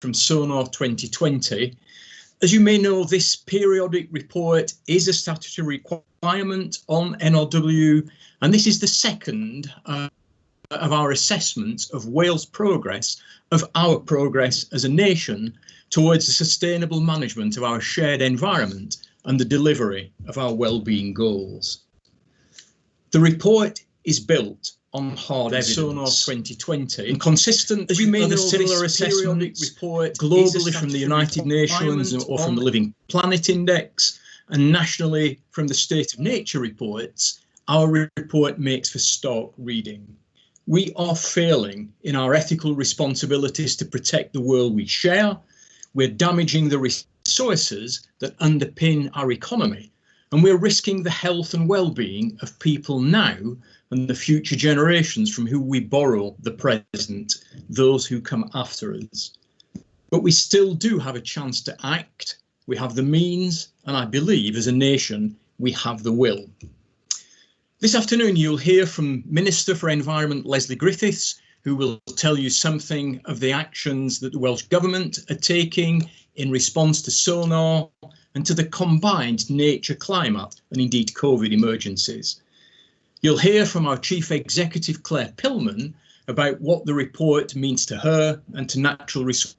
from SoNaRR 2020. As you may know, this periodic report is a statutory requirement on NRW, and this is the second uh, of our assessments of Wales' progress, of our progress as a nation towards the sustainable management of our shared environment and the delivery of our well-being goals. The report is built on hard evidence. SoNaRR 2020 and consistent, as you know, similar assessment report globally from the United Nations or from the Living Planet Index and nationally from the State of Nature reports, our report makes for stark reading. We are failing in our ethical responsibilities to protect the world we share. We're damaging the resources that underpin our economy and we're risking the health and well-being of people now and the future generations from who we borrow the present, those who come after us. But we still do have a chance to act. We have the means, and I believe as a nation, we have the will. This afternoon, you'll hear from Minister for Environment, Lesley Griffiths, who will tell you something of the actions that the Welsh Government are taking in response to SoNaRR and to the combined nature climate and indeed COVID emergencies. You'll hear from our Chief Executive Clare Pillman about what the report means to her and to natural resources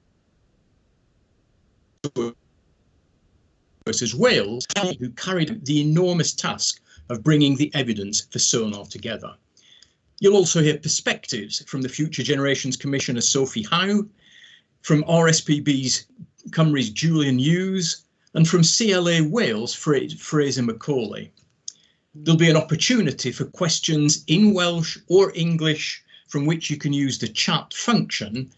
Wales, who carried the enormous task of bringing the evidence for SoNaRR together. You'll also hear perspectives from the Future Generations Commissioner Sophie Howe, from RSPB's Cymru's Julian Hughes, and from CLA Wales, Fraser McAuley. There'll be an opportunity for questions in Welsh or English from which you can use the chat function,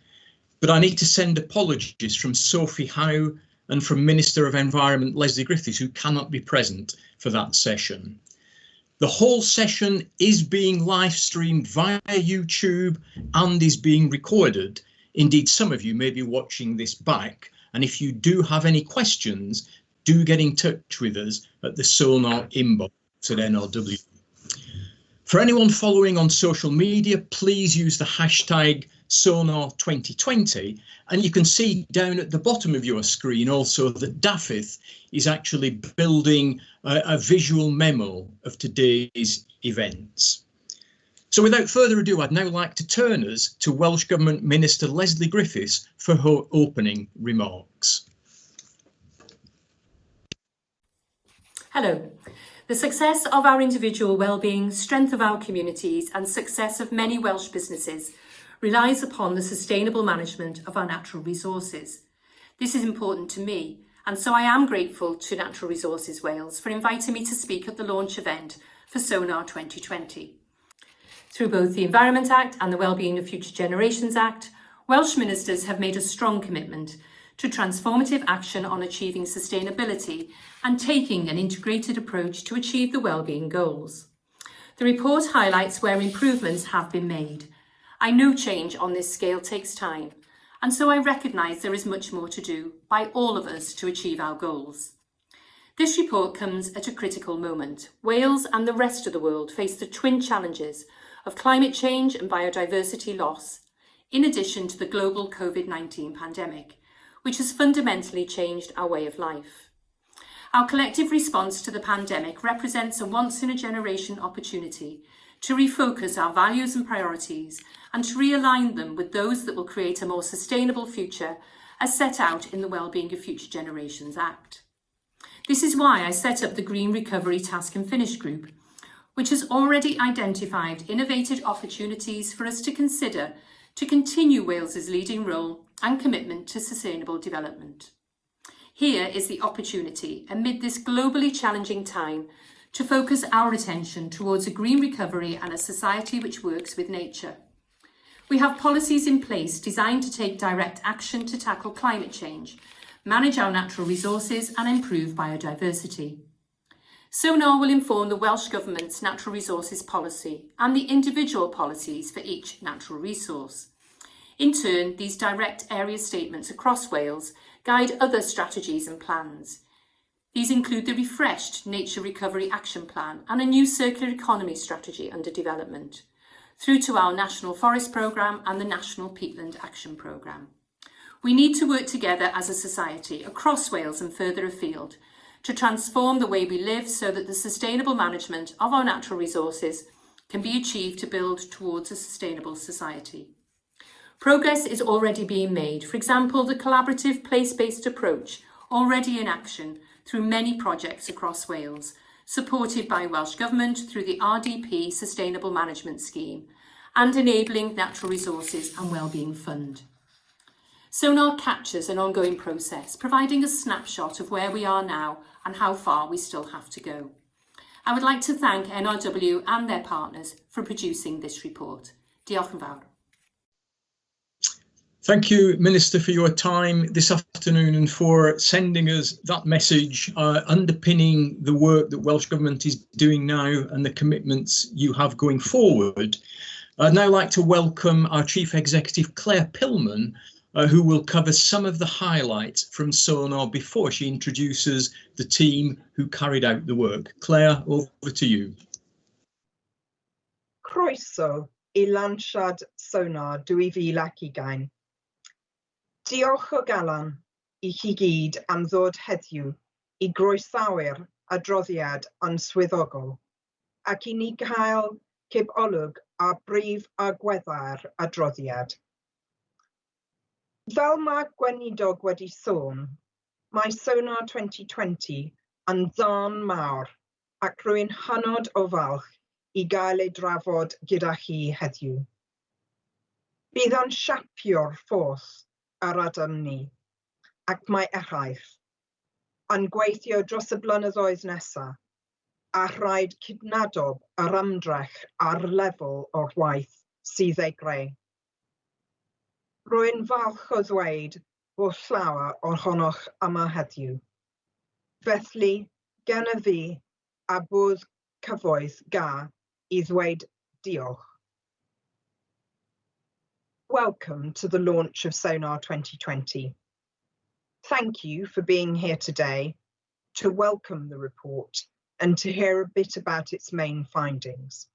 but I need to send apologies from Sophie Howe and from Minister of Environment Lesley Griffiths, who cannot be present for that session. The whole session is being live streamed via YouTube and is being recorded. Indeed, some of you may be watching this back. And if you do have any questions, do get in touch with us at the SoNaRR inbox at NRW. For anyone following on social media, please use the hashtag SoNaRR2020 and you can see down at the bottom of your screen also that Dafydd is actually building a, a visual memo of today's events. So without further ado, I'd now like to turn us to Welsh Government Minister Lesley Griffiths for her opening remarks. Hello. The success of our individual well-being, strength of our communities and success of many Welsh businesses relies upon the sustainable management of our natural resources. This is important to me and so I am grateful to Natural Resources Wales for inviting me to speak at the launch event for SoNaRR 2020. Through both the Environment Act and the Wellbeing of Future Generations Act, Welsh ministers have made a strong commitment to transformative action on achieving sustainability and taking an integrated approach to achieve the wellbeing goals. The report highlights where improvements have been made. I know change on this scale takes time, and so I recognise there is much more to do by all of us to achieve our goals. This report comes at a critical moment. Wales and the rest of the world face the twin challenges of climate change and biodiversity loss, in addition to the global COVID-19 pandemic, which has fundamentally changed our way of life. Our collective response to the pandemic represents a once-in-a-generation opportunity to refocus our values and priorities and to realign them with those that will create a more sustainable future as set out in the Wellbeing of Future Generations Act. This is why I set up the Green Recovery Task and Finish Group, which has already identified innovative opportunities for us to consider to continue Wales's leading role and commitment to sustainable development. Here is the opportunity, amid this globally challenging time, to focus our attention towards a green recovery and a society which works with nature. We have policies in place designed to take direct action to tackle climate change, manage our natural resources and improve biodiversity. SoNaRR will inform the Welsh Government's natural resources policy and the individual policies for each natural resource. In turn, these direct area statements across Wales guide other strategies and plans. These include the refreshed Nature Recovery Action Plan and a new circular economy strategy under development, through to our National Forest Programme and the National Peatland Action Programme. We need to work together as a society across Wales and further afield to transform the way we live so that the sustainable management of our natural resources can be achieved to build towards a sustainable society. Progress is already being made. For example, the collaborative place-based approach already in action through many projects across Wales, supported by Welsh Government through the RDP Sustainable Management Scheme and enabling Natural Resources and Wellbeing Fund. SoNaRR captures an ongoing process, providing a snapshot of where we are now and how far we still have to go. I would like to thank NRW and their partners for producing this report. Diolch yn fawr. Thank you, Minister, for your time this afternoon and for sending us that message uh, underpinning the work that Welsh Government is doing now and the commitments you have going forward. I'd now like to welcome our Chief Executive, Clare Pillman, uh, who will cover some of the highlights from SoNaRR before she introduces the team who carried out the work. Clare, over to you. Croeso i lansiad SoNaRR 2020. Diolch o galan i chi gyd am ddod heddiw i groesawu'r adroddiad answyddogol ac i ni gael olwg a brif agweddau'r adroddiad. Fel mae Gweinidog wedi sôn, mae Sonar 2020 yn ddarn mawr ac rwy'n hynod o falch i gael ei drafod gyda chi heddiw. Bydd o'n siapio'r ffos ar adam ni ac mae eraill yn gweithio dros y blynyddoedd nesaf a rhaid cydnadob yr ymdrech ar lefel o'r waith sydd ei greu. Rwy'n falch o ddweud bod llawer ohonoch yma heddiw. Felly, fi a cyfoeth ga i ddweud diolch. Welcome to the launch of SoNaRR 2020. Thank you for being here today to welcome the report and to hear a bit about its main findings.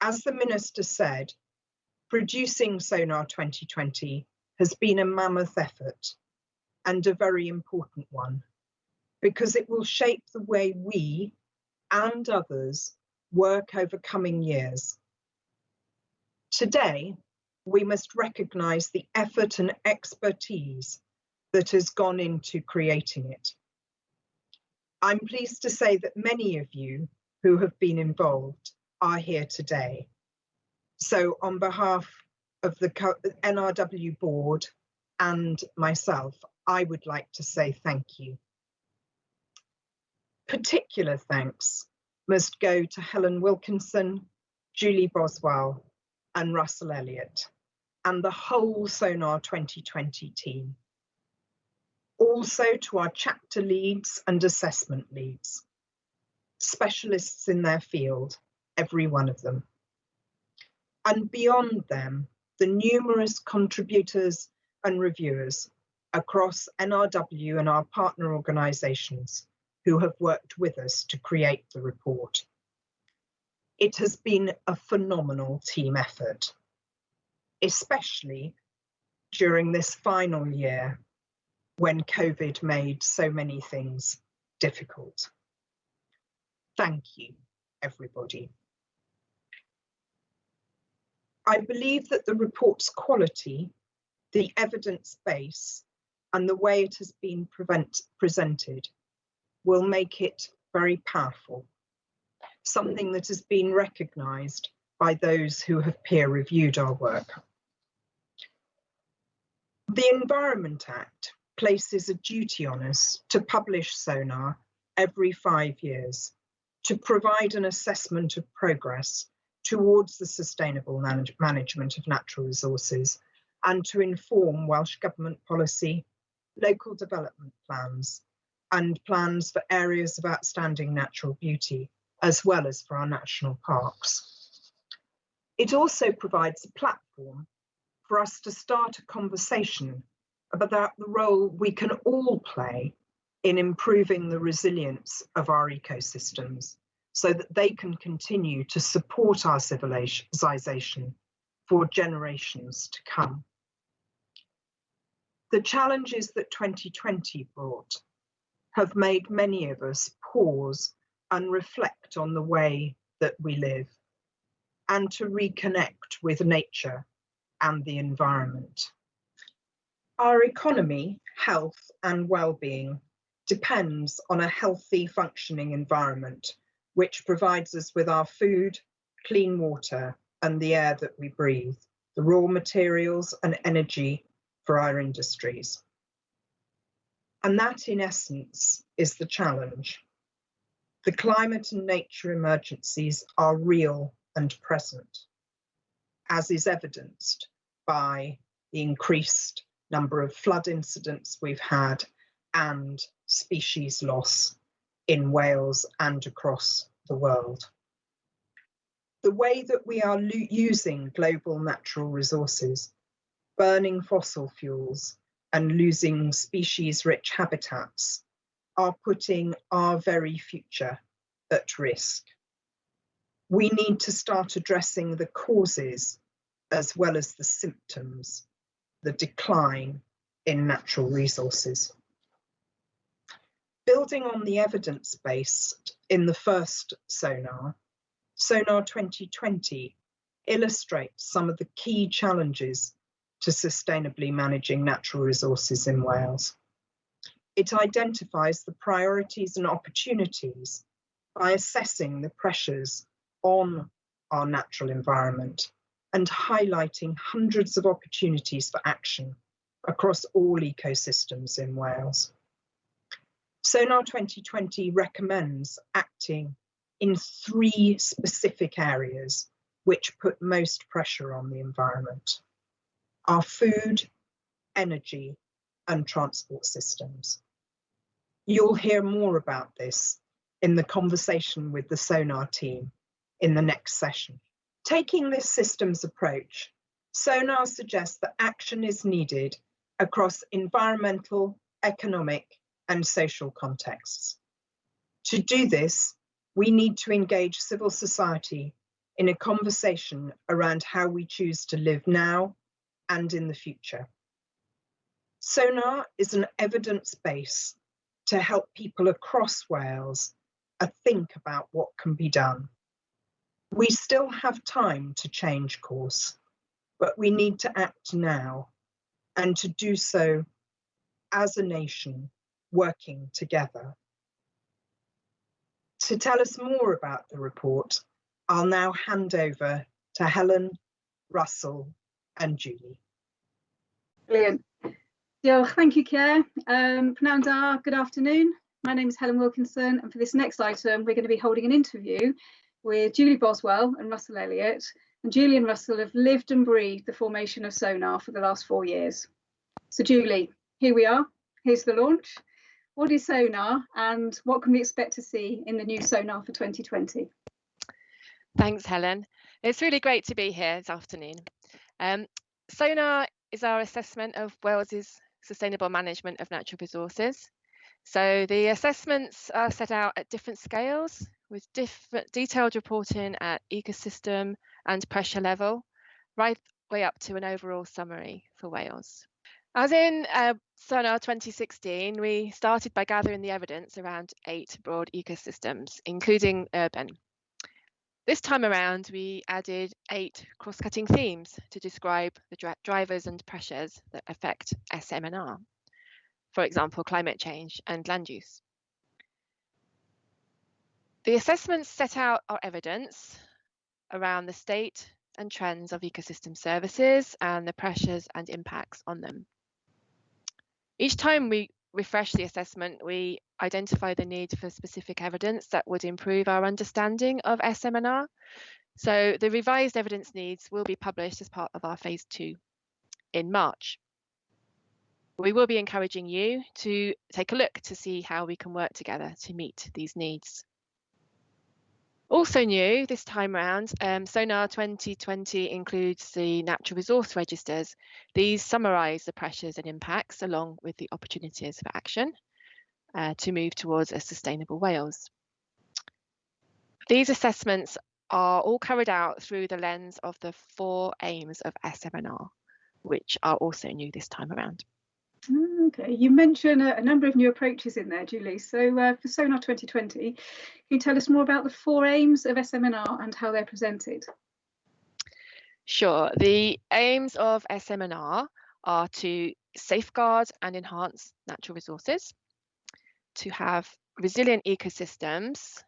As the Minister said, producing SoNaRR 2020 has been a mammoth effort and a very important one because it will shape the way we and others work over coming years. Today, we must recognise the effort and expertise that has gone into creating it. I'm pleased to say that many of you who have been involved are here today. So on behalf of the NRW board and myself, I would like to say thank you. Particular thanks must go to Helen Wilkinson, Julie Boswell and Russell Elliott and the whole SoNaRR 2020 team. Also to our chapter leads and assessment leads, specialists in their field, every one of them and beyond them, the numerous contributors and reviewers across NRW and our partner organisations who have worked with us to create the report. It has been a phenomenal team effort, especially during this final year when COVID made so many things difficult. Thank you, everybody. I believe that the report's quality, the evidence base, and the way it has been prevent, presented will make it very powerful, something that has been recognised by those who have peer reviewed our work. The Environment Act places a duty on us to publish SoNaRR every five years to provide an assessment of progress towards the sustainable manage management of natural resources and to inform Welsh Government policy, local development plans and plans for areas of outstanding natural beauty, as well as for our national parks. It also provides a platform for us to start a conversation about the role we can all play in improving the resilience of our ecosystems so that they can continue to support our civilization for generations to come. The challenges that 2020 brought have made many of us pause and reflect on the way that we live and to reconnect with nature and the environment. Our economy, health and well-being depends on a healthy functioning environment which provides us with our food, clean water and the air that we breathe, the raw materials and energy for our industries. And that in essence is the challenge. The climate and nature emergencies are real and present, as is evidenced by the increased number of flood incidents we've had and species loss in Wales and across the world. The way that we are using global natural resources, burning fossil fuels and losing species-rich habitats are putting our very future at risk. We need to start addressing the causes as well as the symptoms, the decline in natural resources. Building on the evidence base in the first SoNaRR, SoNaRR 2020 illustrates some of the key challenges to sustainably managing natural resources in Wales. It identifies the priorities and opportunities by assessing the pressures on our natural environment and highlighting hundreds of opportunities for action across all ecosystems in Wales. SoNaRR 2020 recommends acting in three specific areas which put most pressure on the environment. Our food, energy and transport systems. You'll hear more about this in the conversation with the SoNaRR team in the next session. Taking this systems approach, SoNaRR suggests that action is needed across environmental, economic and social contexts. To do this, we need to engage civil society in a conversation around how we choose to live now and in the future. SoNaRR is an evidence base to help people across Wales uh, think about what can be done. We still have time to change course, but we need to act now and to do so as a nation working together. To tell us more about the report, I'll now hand over to Helen, Russell and Julie. Brilliant. Diolch, thank you, Clare. Um, Pnawn da, good afternoon. My name is Helen Wilkinson, and for this next item, we're going to be holding an interview with Julie Boswell and Russell Elliott. And Julie and Russell have lived and breathed the formation of SoNaRR for the last four years. So Julie, here we are. Here's the launch. What is SoNaRR and what can we expect to see in the new SoNaRR for 2020? Thanks, Helen. It's really great to be here this afternoon. Um, SoNaRR is our assessment of Wales's sustainable management of natural resources. So the assessments are set out at different scales with different detailed reporting at ecosystem and pressure level, right way up to an overall summary for Wales. As in uh, SoNaRR 2016, we started by gathering the evidence around eight broad ecosystems, including urban. This time around, we added eight cross-cutting themes to describe the dri drivers and pressures that affect SMNR, for example, climate change and land use. The assessments set out our evidence around the state and trends of ecosystem services and the pressures and impacts on them. Each time we refresh the assessment, we identify the need for specific evidence that would improve our understanding of SMNR. So the revised evidence needs will be published as part of our phase two in March. We will be encouraging you to take a look to see how we can work together to meet these needs. Also new this time around, um, SoNaRR 2020 includes the natural resource registers. These summarise the pressures and impacts along with the opportunities for action uh, to move towards a sustainable Wales. These assessments are all carried out through the lens of the four aims of SMNR, which are also new this time around. Okay, you mentioned a, a, number of new approaches in there, Julie. So uh, for SoNaRR 2020, can you tell us more about the four aims of SMNR how they're presented? Sure. The aims of SMNR are to safeguard and enhance natural resources, to have resilient ecosystems,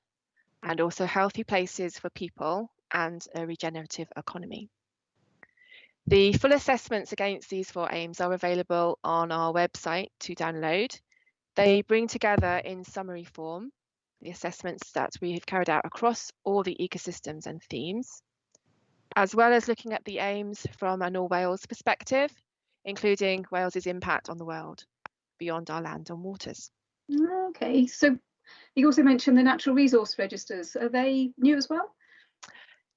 and also healthy places for people and a regenerative economy. The full assessments against these four aims are available on our website to download. They bring together in summary form the assessments that we have carried out across all the ecosystems and themes, as well as looking at the aims from an All Wales perspective, including Wales's impact on the world beyond our land and waters. Okay, so you also mentioned the natural resource registers. Are they new as well?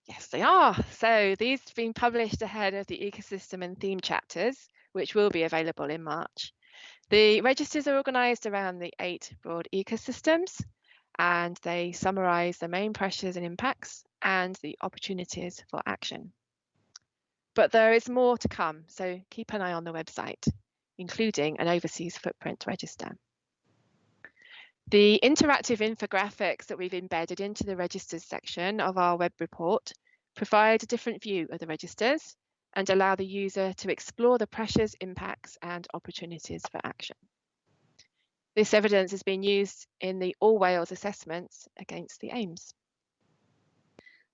Yes, they are. So these have been published ahead of the ecosystem and theme chapters, which will be available in March. The registers are organised around the eight broad ecosystems and they summarise the main pressures and impacts and the opportunities for action. But there is more to come, so keep an eye on the website, including an overseas footprint register. The interactive infographics that we've embedded into the registers section of our web report provide a different view of the registers and allow the user to explore the pressures, impacts and opportunities for action. This evidence has been used in the All Wales assessments against the aims.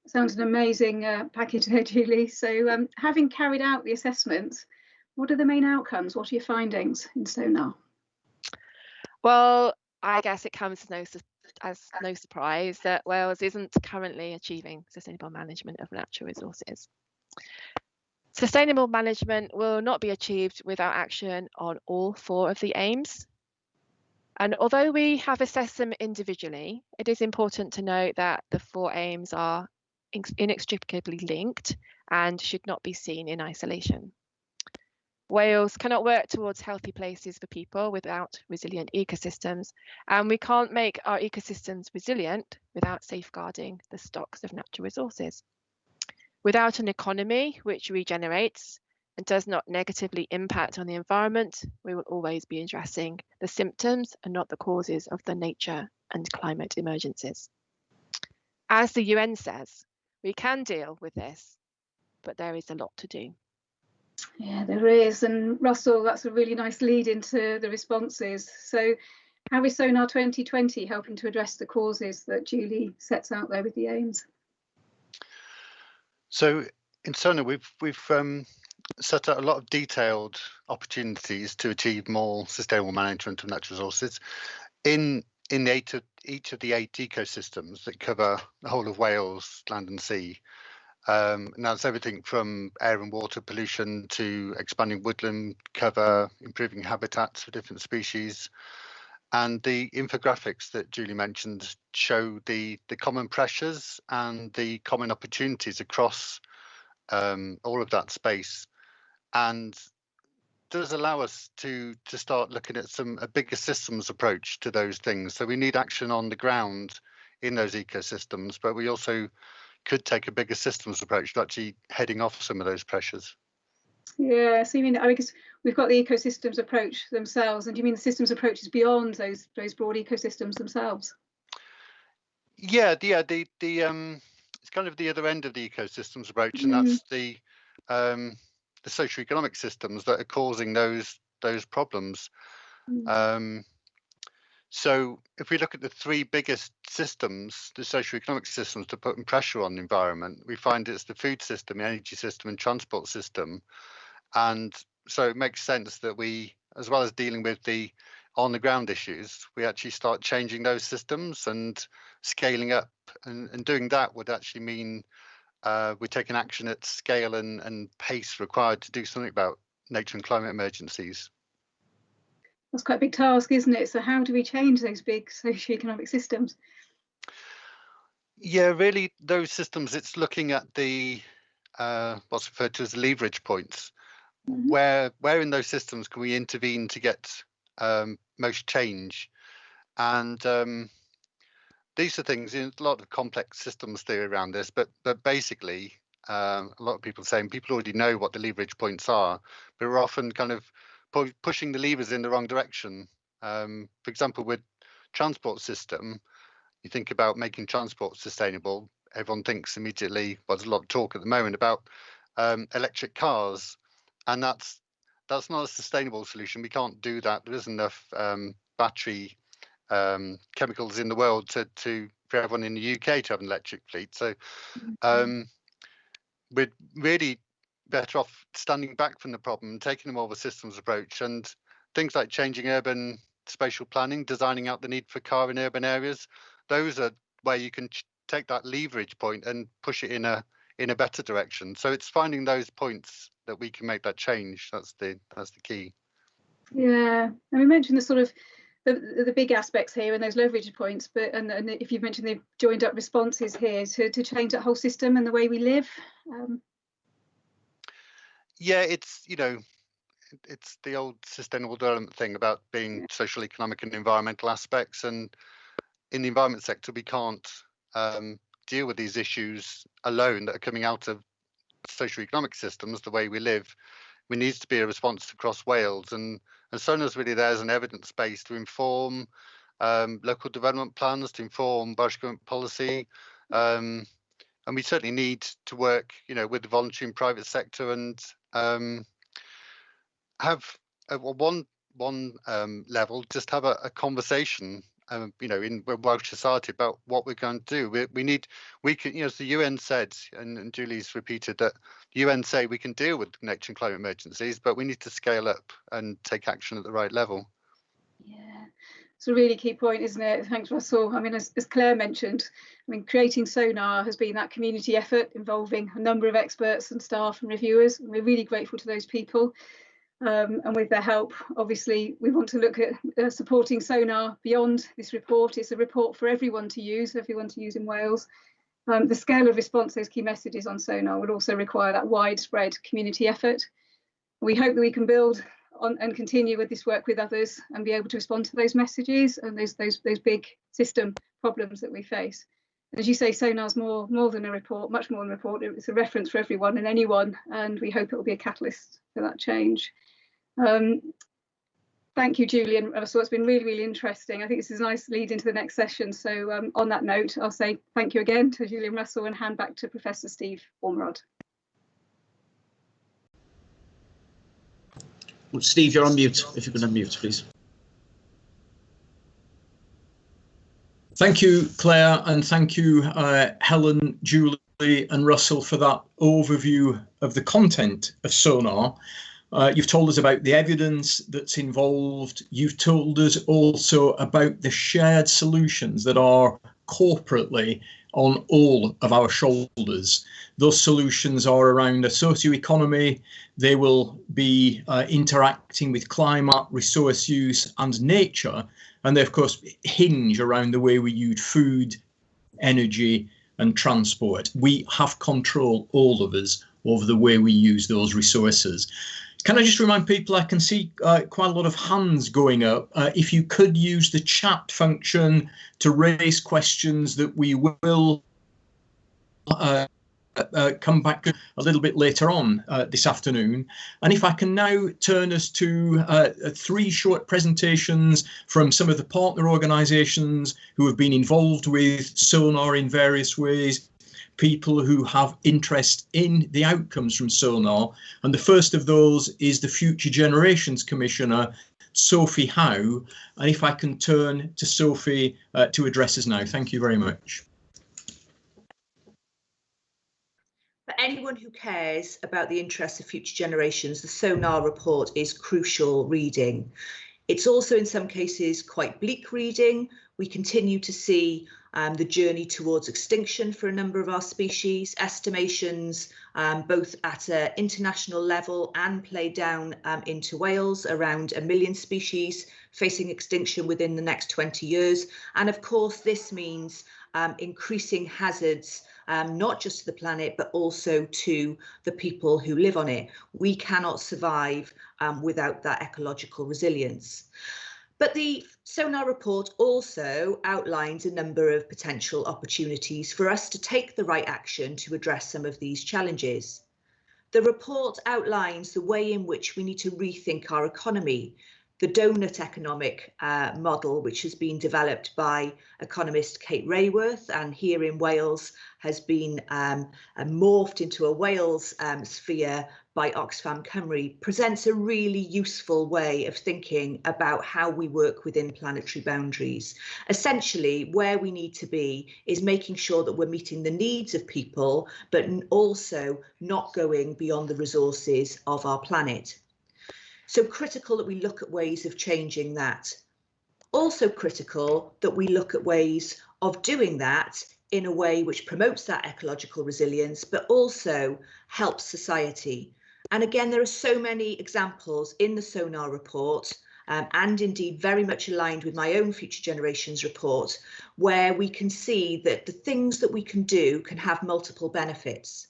Sounds an amazing uh, package there, Julie. So um, having carried out the assessments, what are the main outcomes? What are your findings in SoNaRR? Well, I guess it comes as no, as uh no surprise that Wales isn't currently achieving sustainable management of natural resources. Sustainable management will not be achieved without action on all four of the aims. And although we have assessed them individually, it is important to note that the four aims are inextricably linked and should not be seen in isolation. Wales cannot work towards healthy places for people without resilient ecosystems, and we can't make our ecosystems resilient without safeguarding the stocks of natural resources. Without an economy which regenerates and does not negatively impact on the environment, we will always be addressing the symptoms and not the causes of the nature and climate emergencies. As the UN says, we can deal with this, but there is a lot to do. Yeah, there is. And Russell, that's a really nice lead into the responses. So how is SoNaRR 2020 helping to address the causes that Julie sets out there with the aims? So in SoNaRR, we've we've um, set out a lot of detailed opportunities to achieve more sustainable management of natural resources. In in eight of, each of the eight ecosystems that cover the whole of Wales, land and sea, um, and that's everything from air and water pollution to expanding woodland cover, improving habitats for different species. And the infographics that Julie mentioned show the, the common pressures and the common opportunities across um, all of that space. And does allow us to to start looking at some a bigger systems approach to those things. So we need action on the ground in those ecosystems, but we also could take a bigger systems approach to actually heading off some of those pressures. Yeah, so you mean I guess we've got the ecosystems approach themselves, and do you mean the systems approach is beyond those those broad ecosystems themselves? Yeah, the yeah, the the um it's kind of the other end of the ecosystems approach, and mm. that's the um the socioeconomic systems that are causing those those problems. Mm. Um so if we look at the three biggest systems, the socioeconomic systems to put pressure on the environment, we find it's the food system, the energy system and transport system. And so it makes sense that we, as well as dealing with the on the ground issues, we actually start changing those systems and scaling up. And, and doing that would actually mean uh, we're taking action at scale and, and pace required to do something about nature and climate emergencies that's quite a big task, isn't it? So how do we change those big socioeconomic systems? Yeah, really, those systems. It's looking at the uh, what's referred to as leverage points. Mm -hmm. Where where in those systems can we intervene to get um, most change? And um, these are things. You know, a lot of complex systems theory around this, but but basically, um, a lot of people saying people already know what the leverage points are, but we're often kind of pu pushing the levers in the wrong direction. Um, for example, with transport system, you think about making transport sustainable. Everyone thinks immediately. Well, there's a lot of talk at the moment about um, electric cars, and that's that's not a sustainable solution. We can't do that. There isn't enough um, battery um, chemicals in the world to to for everyone in the UK to have an electric fleet. So mm-hmm. um, we're really better off standing back from the problem taking a more of a systems approach and things like changing urban spatial planning, designing out the need for car in urban areas. Those are where you can take that leverage point and push it in a in a better direction. So it's finding those points that we can make that change. That's the that's the key. Yeah, and we mentioned the sort of the, the big aspects here and those leverage points, but and, and if you've mentioned the joined up responses here to, to change that whole system and the way we live. Um. Yeah, it's you know, it's the old sustainable development thing about being social, economic, and environmental aspects. And in the environment sector, we can't um, deal with these issues alone that are coming out of social economic systems, the way we live. We need to be a response across Wales, and and SoNaRR's really there as an evidence base to inform um, local development plans, to inform Welsh government policy. Um, and we certainly need to work, you know, with the voluntary and private sector and um, have a, one one um, level, just have a, a conversation um, you know, in Welsh society about what we're going to do. We, we need, we can, you know, as the UN said, and, and Julie's repeated that the UN say we can deal with nature and climate emergencies, but we need to scale up and take action at the right level. Yeah, it's a really key point, isn't it? Thanks, Russell. I mean, as, as Clare mentioned, I mean, creating SoNaRR has been that community effort involving a number of experts and staff and reviewers. And we're really grateful to those people. Um, and with their help, obviously, we want to look at uh, supporting SoNaRR beyond this report. It's a report for everyone to use, everyone to use in Wales. Um, the scale of response those key messages on SoNaRR would also require that widespread community effort. We hope that we can build on and continue with this work with others and be able to respond to those messages and those those those big system problems that we face. As you say, SoNaRR's more more than a report, much more than a report. It's a reference for everyone and anyone, and we hope it will be a catalyst for that change. Um, thank you, Julian. So it's been really, really interesting. I think this is a nice lead into the next session. So um, on that note, I'll say thank you again to Julie and Russell and hand back to Professor Steve Ormerod. Steve, you're on mute. If you can unmute, please. Thank you, Clare, and thank you, uh, Helen, Julie and Russell for that overview of the content of SoNaRR. Uh, you've told us about the evidence that's involved. You've told us also about the shared solutions that are corporately on all of our shoulders. Those solutions are around a socio-economy. They will be uh, interacting with climate, resource use and nature. And they, of course, hinge around the way we use food, energy and transport. We have control, all of us, over the way we use those resources. Can I just remind people, I can see uh, quite a lot of hands going up. Uh, if you could use the chat function to raise questions that we will uh, uh come back a little bit later on uh, this afternoon. And if I can now turn us to uh, three short presentations from some of the partner organisations who have been involved with SoNaRR in various ways people who have interest in the outcomes from SoNaRR. And the first of those is the Future Generations Commissioner, Sophie Howe. And if I can turn to Sophie uh, to address us now. Thank you very much. For anyone who cares about the interests of future generations, the SoNaRR report is crucial reading. It's also in some cases quite bleak reading. We continue to see um, the journey towards extinction for a number of our species, estimations um, both at an international level and play down um, into Wales, around a million species facing extinction within the next 20 years. And of course, this means um, increasing hazards um, not just to the planet, but also to the people who live on it. We cannot survive um, without that ecological resilience. But the SoNaRR report also outlines a number of potential opportunities for us to take the right action to address some of these challenges. The report outlines the way in which we need to rethink our economy the donut economic uh, model, which has been developed by economist Kate Raworth and here in Wales has been um, morphed into a Wales um, sphere by Oxfam Cymru, presents a really useful way of thinking about how we work within planetary boundaries. Essentially, where we need to be is making sure that we're meeting the needs of people, but also not going beyond the resources of our planet. So critical that we look at ways of changing that. Also critical that we look at ways of doing that in a way which promotes that ecological resilience, but also helps society. And again, there are so many examples in the SoNaRR report um, and indeed very much aligned with my own Future Generations report, where we can see that the things that we can do can have multiple benefits.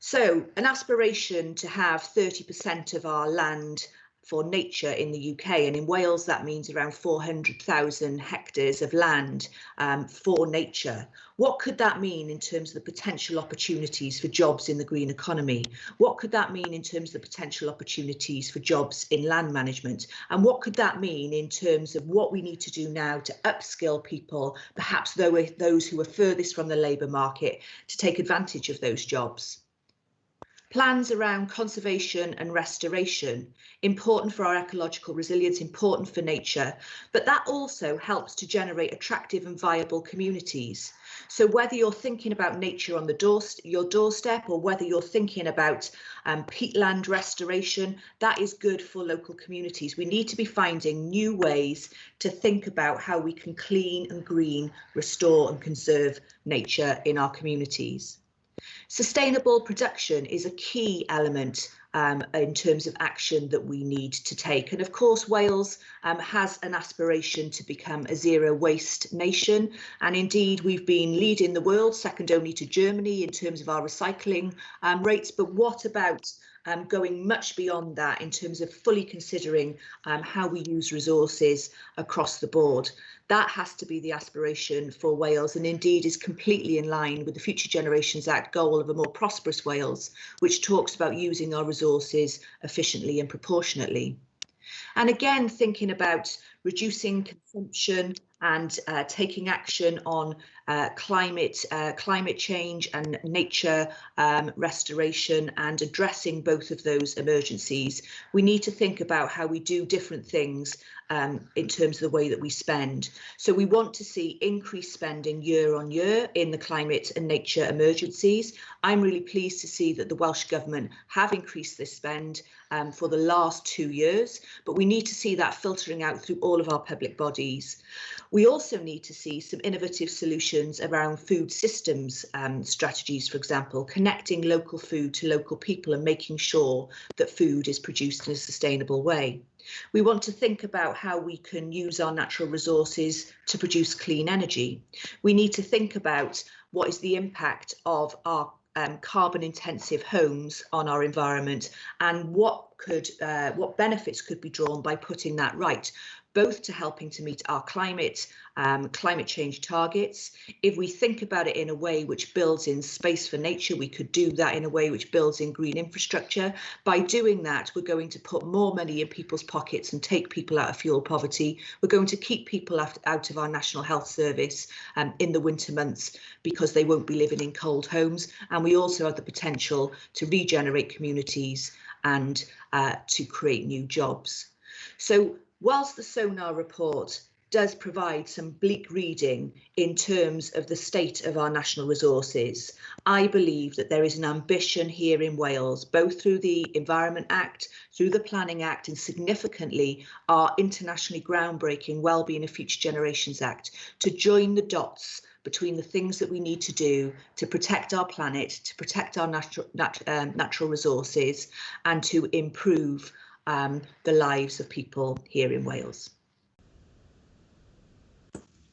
So an aspiration to have 30% of our land for nature in the UK and in Wales that means around 400,000 hectares of land um, for nature. What could that mean in terms of the potential opportunities for jobs in the green economy? What could that mean in terms of the potential opportunities for jobs in land management? And what could that mean in terms of what we need to do now to upskill people, perhaps those who are furthest from the labour market, to take advantage of those jobs? Plans around conservation and restoration, important for our ecological resilience, important for nature, but that also helps to generate attractive and viable communities. So whether you're thinking about nature on the door, your doorstep or whether you're thinking about um, peatland restoration, that is good for local communities. We need to be finding new ways to think about how we can clean and green, restore and conserve nature in our communities. Sustainable production is a key element um, in terms of action that we need to take. And of course, Wales um, has an aspiration to become a zero waste nation. And indeed, we've been leading the world, second only to Germany in terms of our recycling um, rates. But what about um, going much beyond that in terms of fully considering um, how we use resources across the board. That has to be the aspiration for Wales and indeed is completely in line with the Future Generations Act goal of a more prosperous Wales, which talks about using our resources efficiently and proportionately. And again, thinking about reducing consumption and uh, taking action on uh, climate uh, climate change and nature um, restoration and addressing both of those emergencies. We need to think about how we do different things um, in terms of the way that we spend. So we want to see increased spending year on year in the climate and nature emergencies. I'm really pleased to see that the Welsh Government have increased this spend um, for the last two years, but we need to see that filtering out through all of our public bodies. We also need to see some innovative solutions around food systems um, strategies, for example, connecting local food to local people and making sure that food is produced in a sustainable way. We want to think about how we can use our natural resources to produce clean energy. We need to think about what is the impact of our um, carbon intensive homes on our environment and what could uh, what benefits could be drawn by putting that right both to helping to meet our climate um, climate change targets. If we think about it in a way which builds in space for nature, we could do that in a way which builds in green infrastructure. By doing that, we're going to put more money in people's pockets and take people out of fuel poverty. We're going to keep people out of our National Health Service um, in the winter months because they won't be living in cold homes. And we also have the potential to regenerate communities and uh, to create new jobs. So whilst the SoNaRR report does provide some bleak reading in terms of the state of our national resources. I believe that there is an ambition here in Wales, both through the Environment Act, through the Planning Act, and significantly our internationally groundbreaking Wellbeing of Future Generations Act, to join the dots between the things that we need to do to protect our planet, to protect our natural, nat um, natural resources, and to improve um, the lives of people here in Wales.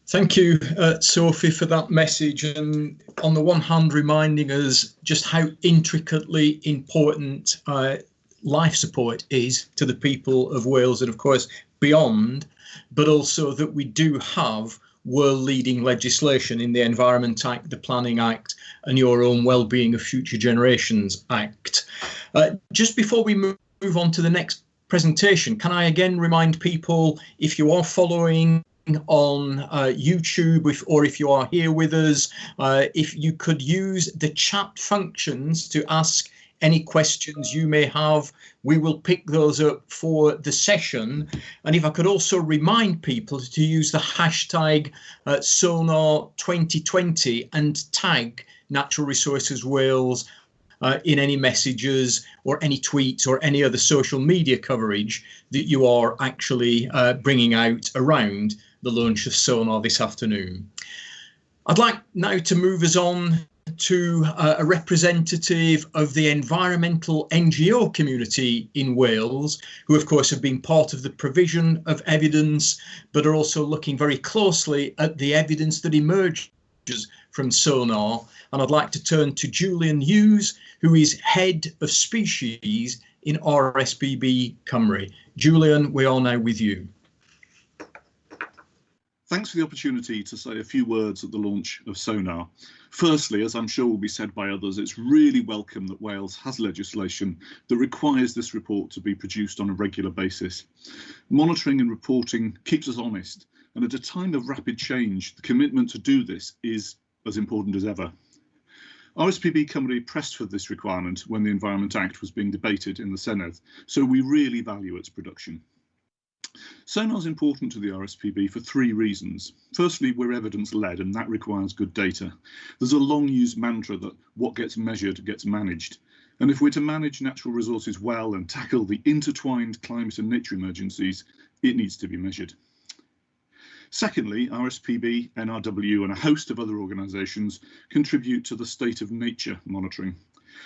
Thank you, uh, Sophie, for that message. And on the one hand, reminding us just how intricately important uh, life support is to the people of Wales and, of course, beyond, but also that we do have world leading legislation in the Environment Act, the Planning Act, and your own Wellbeing of Future Generations Act. Uh, just before we move on to the next presentation, can I again remind people if you are following on uh, YouTube if, or if you are here with us, uh, if you could use the chat functions to ask any questions you may have. We will pick those up for the session. And if I could also remind people to use the hashtag uh, SoNaRR 2020 and tag Natural Resources Wales uh, in any messages or any tweets or any other social media coverage that you are actually uh, bringing out around the launch of SoNaRR this afternoon. I'd like now to move us on to uh, a representative of the environmental NGO community in Wales, who of course have been part of the provision of evidence, but are also looking very closely at the evidence that emerges from SoNaRR. And I'd like to turn to Julian Hughes, who is head of species in RSPB Cymru. Julian, we are now with you. Thanks for the opportunity to say a few words at the launch of SoNaRR. Firstly, as I'm sure will be said by others, it's really welcome that Wales has legislation that requires this report to be produced on a regular basis. Monitoring and reporting keeps us honest, and at a time of rapid change, the commitment to do this is as important as ever. RSPB Cymru pressed for this requirement when the Environment Act was being debated in the Senedd, so we really value its production. SoNaRR is important to the RSPB for three reasons. Firstly, we're evidence led and that requires good data. There's a long used mantra that what gets measured gets managed. And if we're to manage natural resources well and tackle the intertwined climate and nature emergencies, it needs to be measured. Secondly, RSPB, NRW and a host of other organisations contribute to the state of nature monitoring.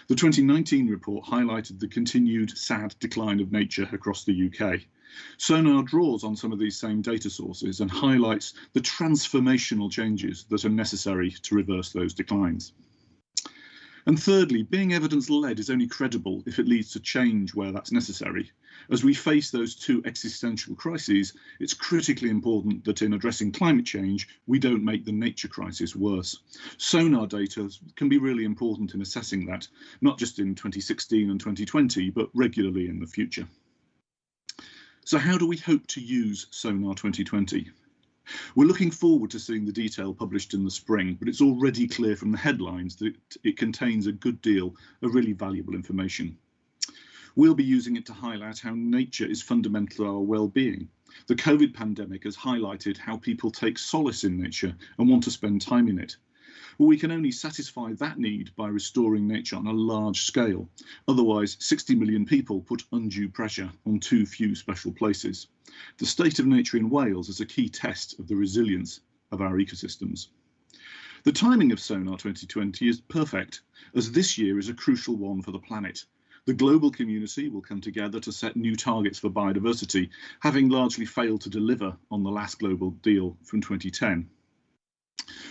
The 2019 report highlighted the continued sad decline of nature across the UK. SoNaRR draws on some of these same data sources and highlights the transformational changes that are necessary to reverse those declines. And thirdly, being evidence-led is only credible if it leads to change where that's necessary. As we face those two existential crises, it's critically important that in addressing climate change, we don't make the nature crisis worse. SoNaRR data can be really important in assessing that, not just in 2016 and 2020, but regularly in the future. So how do we hope to use SoNaRR 2020? We're looking forward to seeing the detail published in the spring, but it's already clear from the headlines that it, it contains a good deal of really valuable information. We'll be using it to highlight how nature is fundamental to our well-being. The COVID pandemic has highlighted how people take solace in nature and want to spend time in it. Well, we can only satisfy that need by restoring nature on a large scale. Otherwise, 60 million people put undue pressure on too few special places. The state of nature in Wales is a key test of the resilience of our ecosystems. The timing of SoNaRR 2020 is perfect, as this year is a crucial one for the planet. The global community will come together to set new targets for biodiversity, having largely failed to deliver on the last global deal from 2010.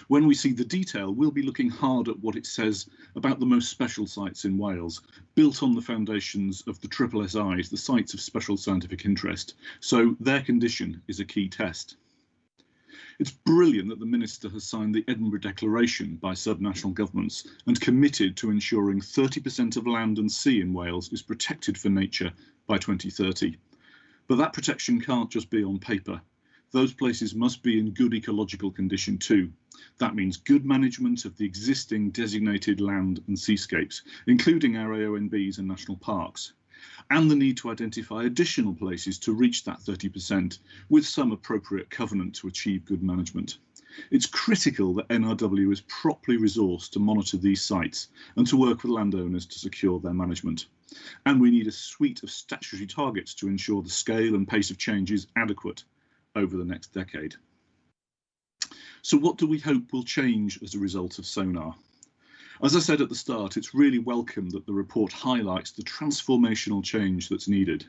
When we see the detail, we'll be looking hard at what it says about the most special sites in Wales, built on the foundations of the triple SIs, the sites of special scientific interest. So their condition is a key test. It's brilliant that the Minister has signed the Edinburgh Declaration by subnational governments and committed to ensuring 30% of land and sea in Wales is protected for nature by 2030. But that protection can't just be on paper those places must be in good ecological condition too. That means good management of the existing designated land and seascapes, including our AONBs and national parks, and the need to identify additional places to reach that 30% with some appropriate covenant to achieve good management. It's critical that NRW is properly resourced to monitor these sites and to work with landowners to secure their management. And we need a suite of statutory targets to ensure the scale and pace of change is adequate over the next decade. So what do we hope will change as a result of SoNaRR? As I said at the start, it's really welcome that the report highlights the transformational change that's needed.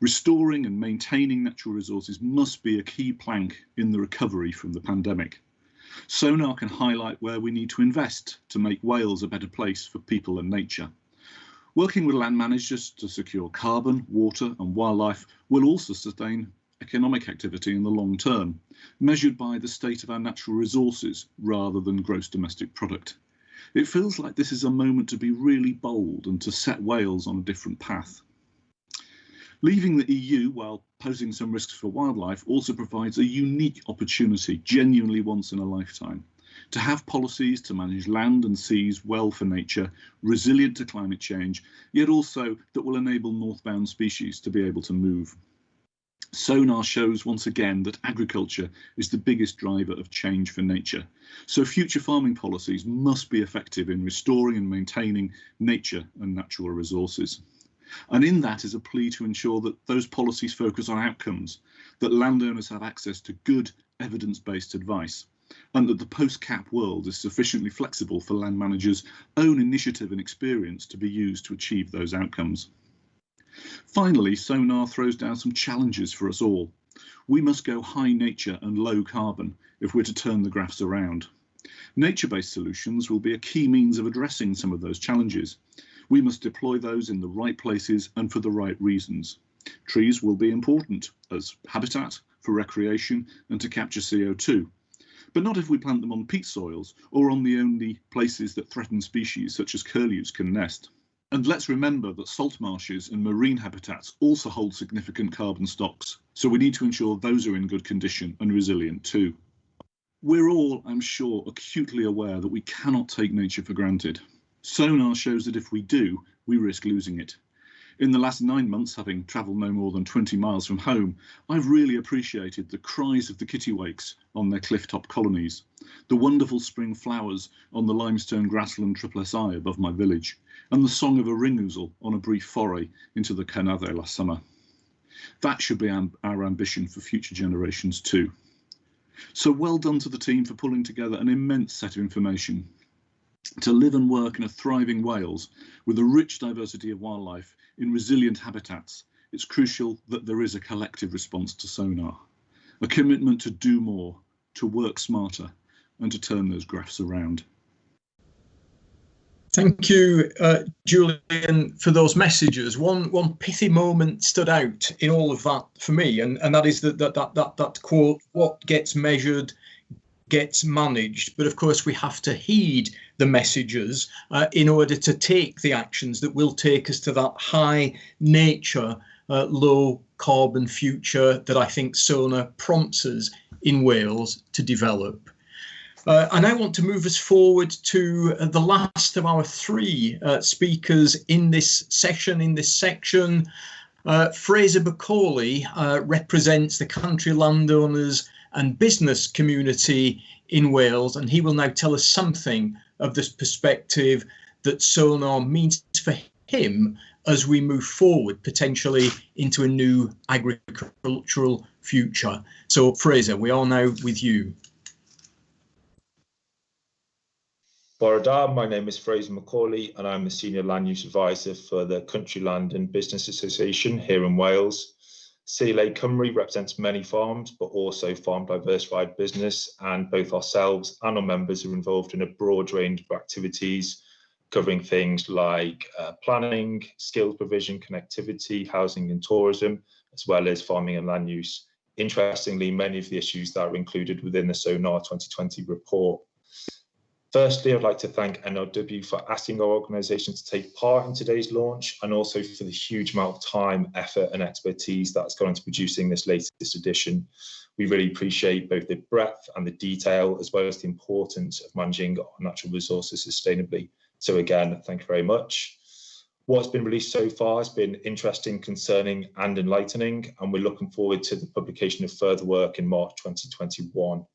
Restoring and maintaining natural resources must be a key plank in the recovery from the pandemic. SoNaRR can highlight where we need to invest to make Wales a better place for people and nature. Working with land managers to secure carbon, water and wildlife will also sustain economic activity in the long term, measured by the state of our natural resources rather than gross domestic product. It feels like this is a moment to be really bold and to set Wales on a different path. Leaving the EU while posing some risks for wildlife also provides a unique opportunity, genuinely once in a lifetime, to have policies to manage land and seas well for nature, resilient to climate change, yet also that will enable northbound species to be able to move. SoNaRR shows once again that agriculture is the biggest driver of change for nature. So future farming policies must be effective in restoring and maintaining nature and natural resources. And in that is a plea to ensure that those policies focus on outcomes, that landowners have access to good evidence-based advice, and that the post-cap world is sufficiently flexible for land managers' own initiative and experience to be used to achieve those outcomes. Finally, SoNaRR throws down some challenges for us all. We must go high nature and low carbon if we're to turn the graphs around. Nature-based solutions will be a key means of addressing some of those challenges. We must deploy those in the right places and for the right reasons. Trees will be important as habitat for recreation and to capture CO2, but not if we plant them on peat soils or on the only places that threatened species such as curlews can nest. And let's remember that salt marshes and marine habitats also hold significant carbon stocks, so we need to ensure those are in good condition and resilient too. We're all, I'm sure, acutely aware that we cannot take nature for granted. SoNaRR shows that if we do, we risk losing it. In the last nine months, having travelled no more than 20 miles from home, I've really appreciated the cries of the kittiwakes on their clifftop colonies, the wonderful spring flowers on the limestone grassland triple SI above my village, and the song of a ring ouzel on a brief foray into the Carneddau last summer. That should be our ambition for future generations too. So well done to the team for pulling together an immense set of information. To live and work in a thriving Wales with a rich diversity of wildlife in resilient habitats, it's crucial that there is a collective response to SoNaRR, a commitment to do more, to work smarter and to turn those graphs around. Thank you, uh, Julian, for those messages. One one pithy moment stood out in all of that for me, and, and that is that, that that that that quote: "What gets measured gets managed." But of course, we have to heed the messages uh, in order to take the actions that will take us to that high nature, uh, low carbon future that I think SoNaRR prompts us in Wales to develop. Uh, I now want to move us forward to uh, the last of our three uh, speakers in this session, in this section. Uh, Fraser McAuley uh, represents the country landowners and business community in Wales, and he will now tell us something of this perspective that SoNaRR means for him as we move forward potentially into a new agricultural future. So Fraser, we are now with you. Bore da, my name is Fraser McAuley and I'm the Senior Land Use Advisor for the Country Land and Business Association here in Wales. CLA Cymru represents many farms, but also farm diversified business and both ourselves and our members are involved in a broad range of activities covering things like uh, planning, skills provision, connectivity, housing and tourism, as well as farming and land use. Interestingly, many of the issues that are included within the SoNaRR 2020 report Firstly, I'd like to thank NRW for asking our organisation to take part in today's launch and also for the huge amount of time, effort and expertise that's gone into producing this latest edition. We really appreciate both the breadth and the detail as well as the importance of managing our natural resources sustainably. So again, thank you very much. What's been released so far has been interesting, concerning and enlightening and we're looking forward to the publication of further work in March 2021.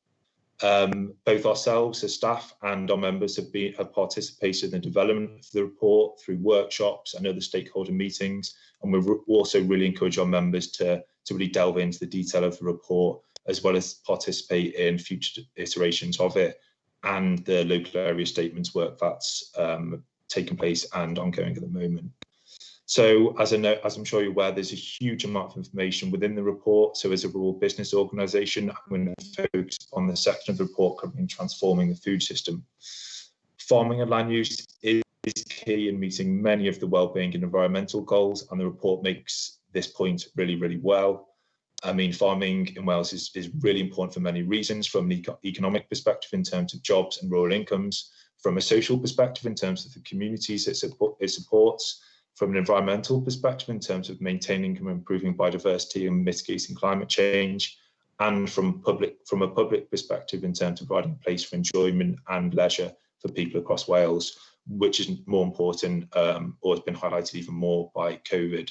Um, both ourselves as staff and our members have been have participated in the development of the report through workshops and other stakeholder meetings, and we also really encourage our members to, to really delve into the detail of the report, as well as participate in future iterations of it and the local area statements work that's um, taking place and ongoing at the moment. So as, I know, as I'm sure you're aware, there's a huge amount of information within the report. So as a rural business organisation, I'm going to focus on the section of the report covering transforming the food system. Farming and land use is key in meeting many of the wellbeing and environmental goals, and the report makes this point really, really well. I mean, farming in Wales is, is really important for many reasons, from an eco economic perspective in terms of jobs and rural incomes, from a social perspective in terms of the communities it, support, it supports, from an environmental perspective in terms of maintaining and improving biodiversity and mitigating climate change, and from public from a public perspective in terms of providing a place for enjoyment and leisure for people across Wales, which is more important um, or has been highlighted even more by COVID.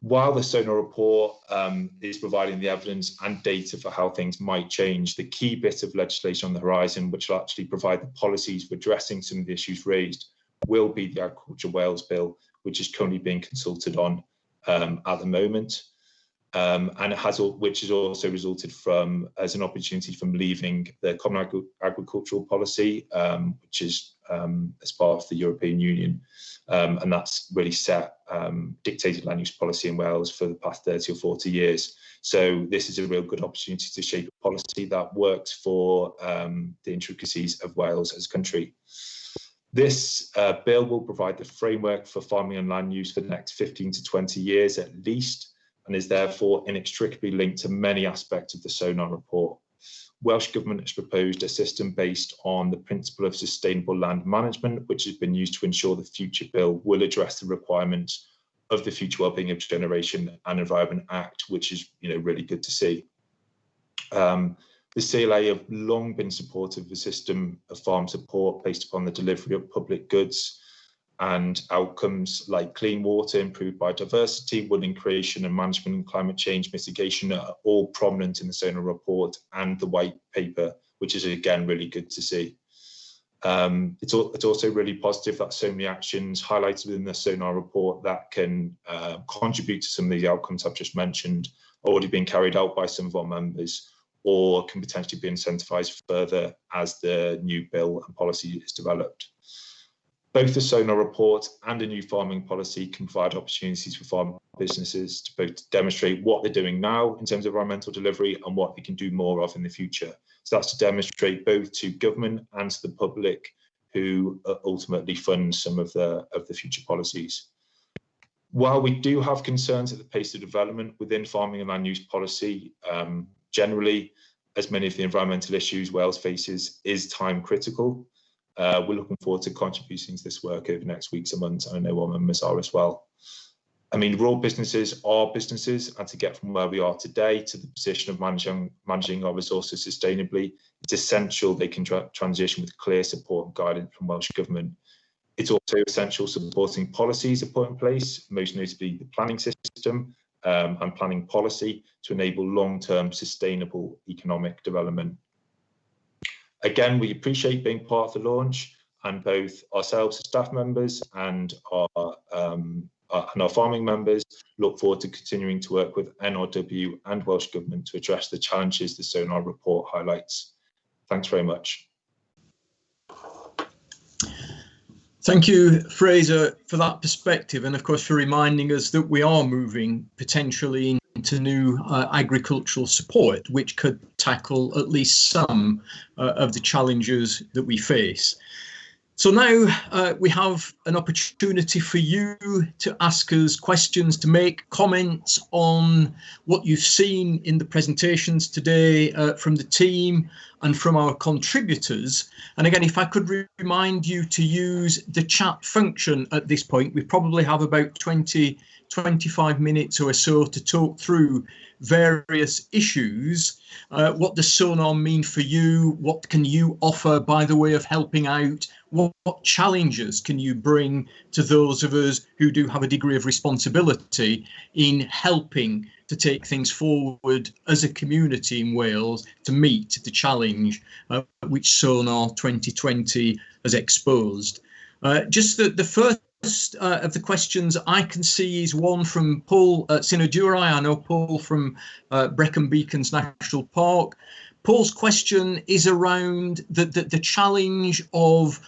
While the SoNaRR report um, is providing the evidence and data for how things might change, the key bit of legislation on the horizon, which will actually provide the policies for addressing some of the issues raised, will be the Agriculture Wales Bill, which is currently being consulted on um, at the moment um, and it has which has also resulted from as an opportunity from leaving the common Agri agricultural policy, um, which is um, as part of the European Union, um, and that's really set um, dictated land use policy in Wales for the past 30 or 40 years. So this is a real good opportunity to shape a policy that works for the intricacies of Wales as a country. This uh, bill will provide the framework for farming and land use for the next 15 to 20 years at least, and is therefore inextricably linked to many aspects of the SoNaRR report. Welsh Government has proposed a system based on the principle of sustainable land management, which has been used to ensure the future bill will address the requirements of the Future Wellbeing of Generation and Environment Act, which is you know really good to see. Um, the CLA have long been supportive of a system of farm support based upon the delivery of public goods and outcomes like clean water, improved biodiversity, woodland creation and management and climate change mitigation are all prominent in the SoNaRR report and the white paper, which is again really good to see. Um, it's, it's, also really positive that so many actions highlighted within the SoNaRR report that can uh, contribute to some of the outcomes I've just mentioned are already being carried out by some of our members or can potentially be incentivised further as the new bill and policy is developed. Both the SoNaRR report and a new farming policy can provide opportunities for farm businesses to both demonstrate what they're doing now in terms of environmental delivery and what they can do more of in the future. So that's to demonstrate both to government and to the public who ultimately fund some of the, of the future policies. While we do have concerns at the pace of development within farming and land use policy, um, generally, as many of the environmental issues Wales faces is time critical uh, we're looking forward to contributing to this work over the next weeks and months. I know our members are as well. I mean, rural businesses are businesses, and to get from where we are today to the position of managing, managing our resources sustainably, it's essential they can tra transition with clear support and guidance from Welsh Government. It's also essential supporting policies are put in place, most notably the planning system um, and planning policy to enable long-term sustainable economic development. Again, we appreciate being part of the launch and both ourselves as staff members and our, um, our, and our farming members look forward to continuing to work with NRW and Welsh Government to address the challenges the SoNaRR report highlights. Thanks very much. Thank you, Fraser, for that perspective and of course for reminding us that we are moving potentially into new uh, agricultural support, which could tackle at least some uh, of the challenges that we face. So now uh, we have an opportunity for you to ask us questions, to make comments on what you've seen in the presentations today uh, from the team and from our contributors. And again, if I could re remind you to use the chat function at this point, we probably have about 20 25 minutes or so to talk through various issues. Uh, what does SoNaRR mean for you? What can you offer by the way of helping out? What, what, challenges can you bring to those of us who do have a degree of responsibility in helping to take things forward as a community in Wales to meet the challenge uh, which SoNaRR 2020 has exposed? Uh, just the, the first uh, of the questions I can see is one from Paul uh, Sinodurai. I know Paul from uh, Brecon Beacons National Park. Paul's question is around the, the, the challenge of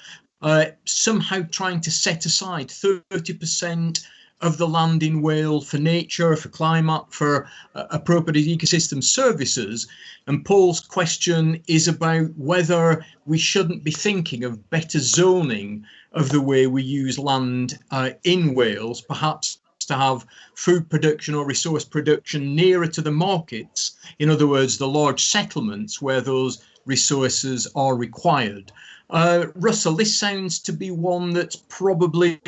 uh, somehow trying to set aside 30% of the land in Wales for nature, for climate, for uh, appropriate ecosystem services. And Paul's question is about whether we shouldn't be thinking of better zoning of the way we use land uh, in Wales, perhaps to have food production or resource production nearer to the markets. In other words, the large settlements where those resources are required. Uh, Russell, this sounds to be one that's probably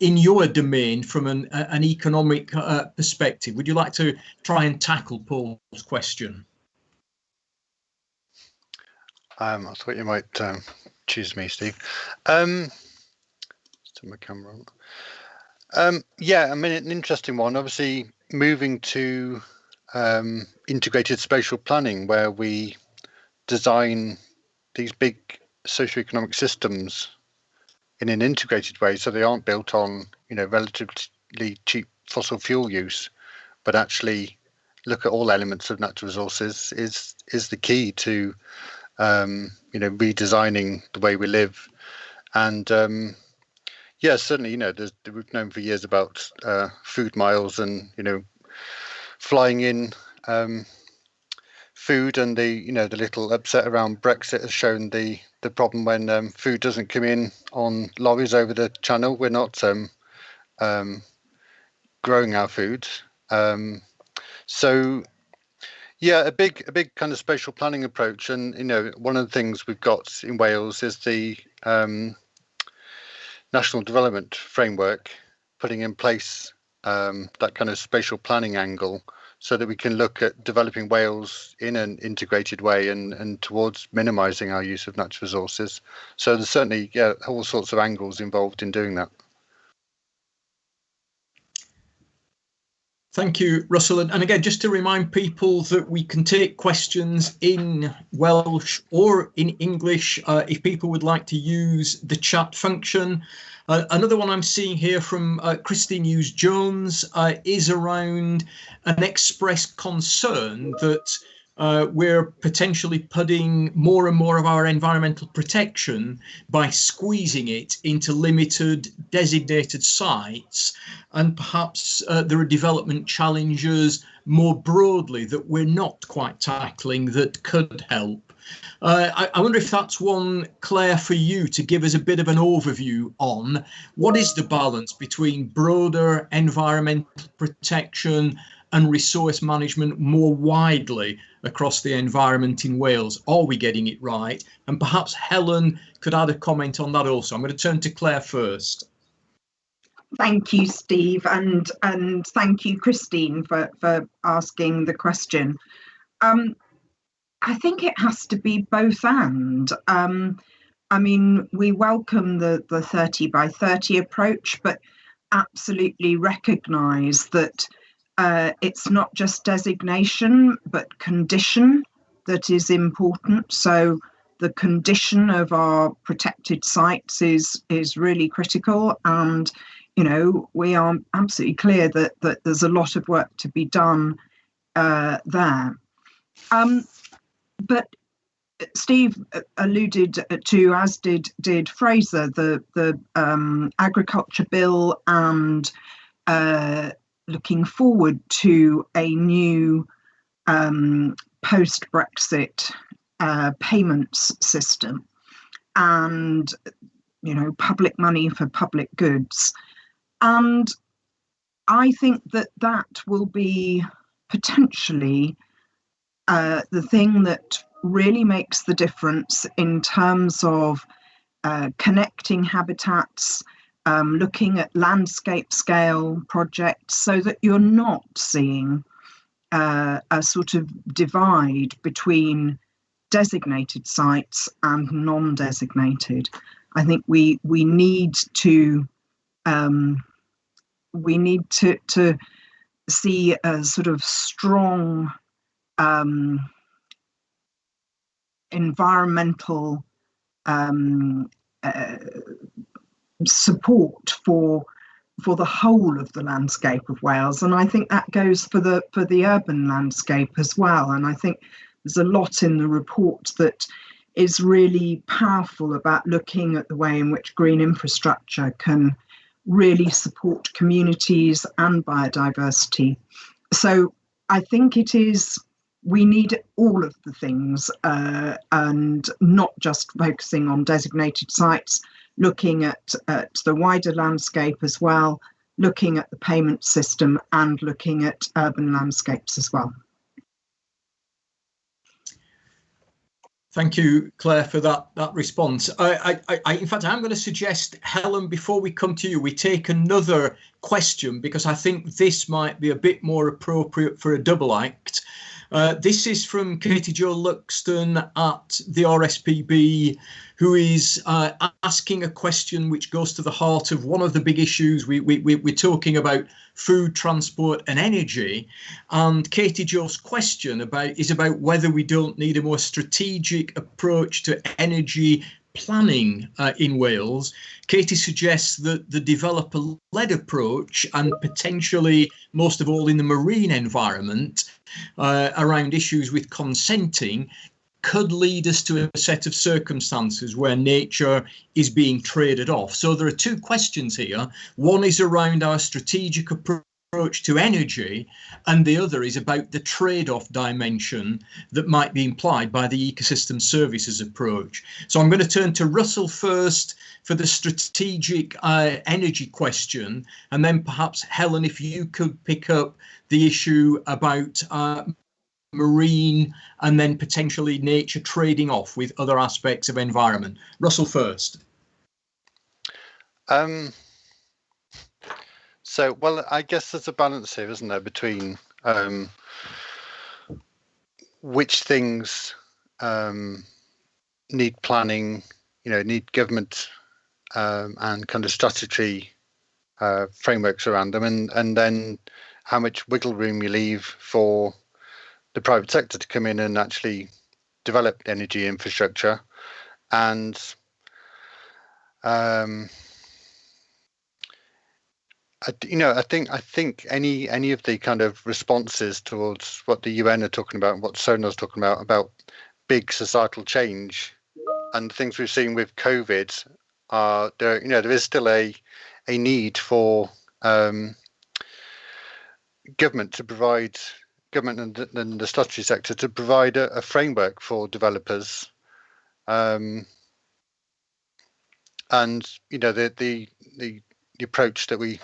in your domain from an, an economic uh, perspective. Would you like to try and tackle Paul's question? Um, I thought you might um, choose me, Steve. Um, turn my camera on. Um, yeah, I mean, an interesting one. Obviously, moving to um, integrated spatial planning, where we design these big socioeconomic systems in an integrated way, so they aren't built on, you know, relatively cheap fossil fuel use, but actually look at all elements of natural resources is is the key to um, you know, redesigning the way we live. And um, yeah, certainly, you know, we've known for years about uh, food miles and, you know, flying in um, food and the, you know, the little upset around Brexit has shown the, the problem when um, food doesn't come in on lorries over the channel. We're not um, um, growing our food. Um, so yeah, a big, a big kind of spatial planning approach, and you know, one of the things we've got in Wales is the um, national development framework, putting in place um, that kind of spatial planning angle, so that we can look at developing Wales in an integrated way and and towards minimising our use of natural resources. So there's certainly yeah all sorts of angles involved in doing that. Thank you, Russell. And again, just to remind people that we can take questions in Welsh or in English uh, if people would like to use the chat function. Uh, another one I'm seeing here from uh, Christine Hughes Jones uh, is around an expressed concern that uh, we're potentially putting more and more of our environmental protection by squeezing it into limited designated sites. And perhaps uh, there are development challenges more broadly that we're not quite tackling that could help. Uh, I, I, wonder if that's one, Clare, for you to give us a bit of an overview on what is the balance between broader environmental protection and resource management more widely across the environment in Wales? Are we getting it right? And perhaps Helen could add a comment on that also. I'm going to turn to Clare first. Thank you, Steve, and and thank you, Christine, for, for asking the question. Um, I think it has to be both and. Um, I mean, we welcome the, the 30 by 30 approach, but absolutely recognise that uh, it's not just designation, but condition that is important. So the condition of our protected sites is is really critical, and you know we are absolutely clear that that there's a lot of work to be done uh, there. Um, but Steve alluded to, as did did Fraser, the the um, agriculture bill and uh, looking forward to a new um, post Brexit uh, payments system. And you know public money for public goods. And i think that that will be potentially uh, the thing that really makes the difference in terms of uh, connecting habitats um, looking at landscape scale projects so that you're not seeing uh, a sort of divide between designated sites and non-designated. I think we we need to um, we need to to see a sort of strong um, environmental um, uh, support for for the whole of the landscape of Wales, and I think that goes for the for the urban landscape as well. And I think there's a lot in the report that is really powerful about looking at the way in which green infrastructure can really support communities and biodiversity. So I think it is we need all of the things uh, and not just focusing on designated sites looking at, at the wider landscape as well, looking at the payment system and looking at urban landscapes as well. Thank you, Clare, for that that response. I, I, I, in fact, I'm going to suggest, Helen, before we come to you, we take another question because I think this might be a bit more appropriate for a double act. Uh, this is from Katie Jo Luxton at the RSPB, who is uh, asking a question which goes to the heart of one of the big issues. We, we, we, we're talking about food, transport and energy. And Katie Jo's question about is about whether we don't need a more strategic approach to energy planning uh, in Wales. Katie suggests that the developer-led approach and potentially most of all in the marine environment uh, around issues with consenting could lead us to a set of circumstances where nature is being traded off. So there are two questions here. One is around our strategic approach to energy, and the other is about the trade-off dimension that might be implied by the ecosystem services approach. So I'm going to turn to Russell first for the strategic uh, energy question, and then perhaps Helen, if you could pick up the issue about uh, marine and then potentially nature trading off with other aspects of environment. Russell first. Um, so, well, I guess there's a balance here, isn't there, between um, which things um, need planning, you know, need government um, and kind of statutory uh, frameworks around them, and and then how much wiggle room you leave for the private sector to come in and actually develop energy infrastructure. And um, I, you know, I think I think any any of the kind of responses towards what the UN are talking about and what SoNaRR's talking about about big societal change and the things we've seen with COVID are there. You know, there is still a a need for um, government to provide government and the, and the statutory sector to provide a, a framework for developers um, and you know the, the, the the approach that we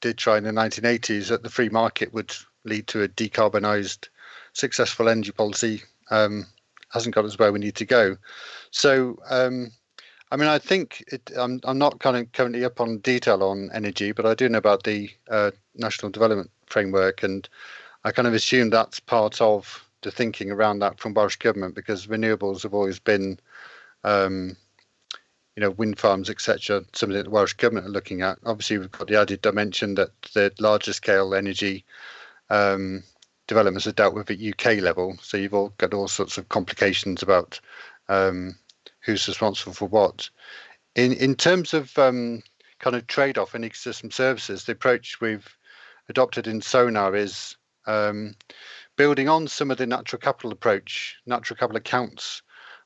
did try in the 1980s that the free market would lead to a decarbonised successful energy policy um, hasn't got us where we need to go. So um, I mean, I think it, I'm I'm not kind of currently up on detail on energy, but I do know about the uh, national development framework, and I kind of assume that's part of the thinking around that from Welsh government because renewables have always been, um, you know, wind farms, etc. Something that the Welsh government are looking at. Obviously, we've got the added dimension that the larger scale energy um, developments are dealt with at UK level. So you've all got all sorts of complications about um, who's responsible for what. In in terms of um, kind of trade-off in ecosystem services, the approach we've adopted in SoNaRR is um, building on some of the natural capital approach, natural capital accounts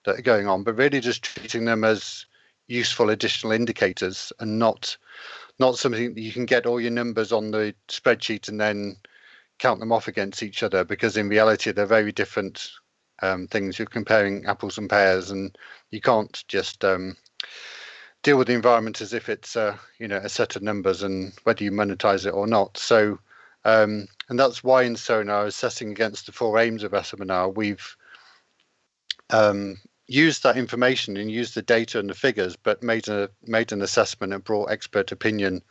that are going on, but really just treating them as useful additional indicators and not not something that you can get all your numbers on the spreadsheet and then count them off against each other because in reality they're very different um, things. You're comparing apples and pears, and you can't just um, deal with the environment as if it's uh, you know a set of numbers and whether you monetize it or not. So um, and that's why in SoNaRR, assessing against the four aims of SMNR, we've um, used that information and used the data and the figures, but made a made an assessment and brought expert opinion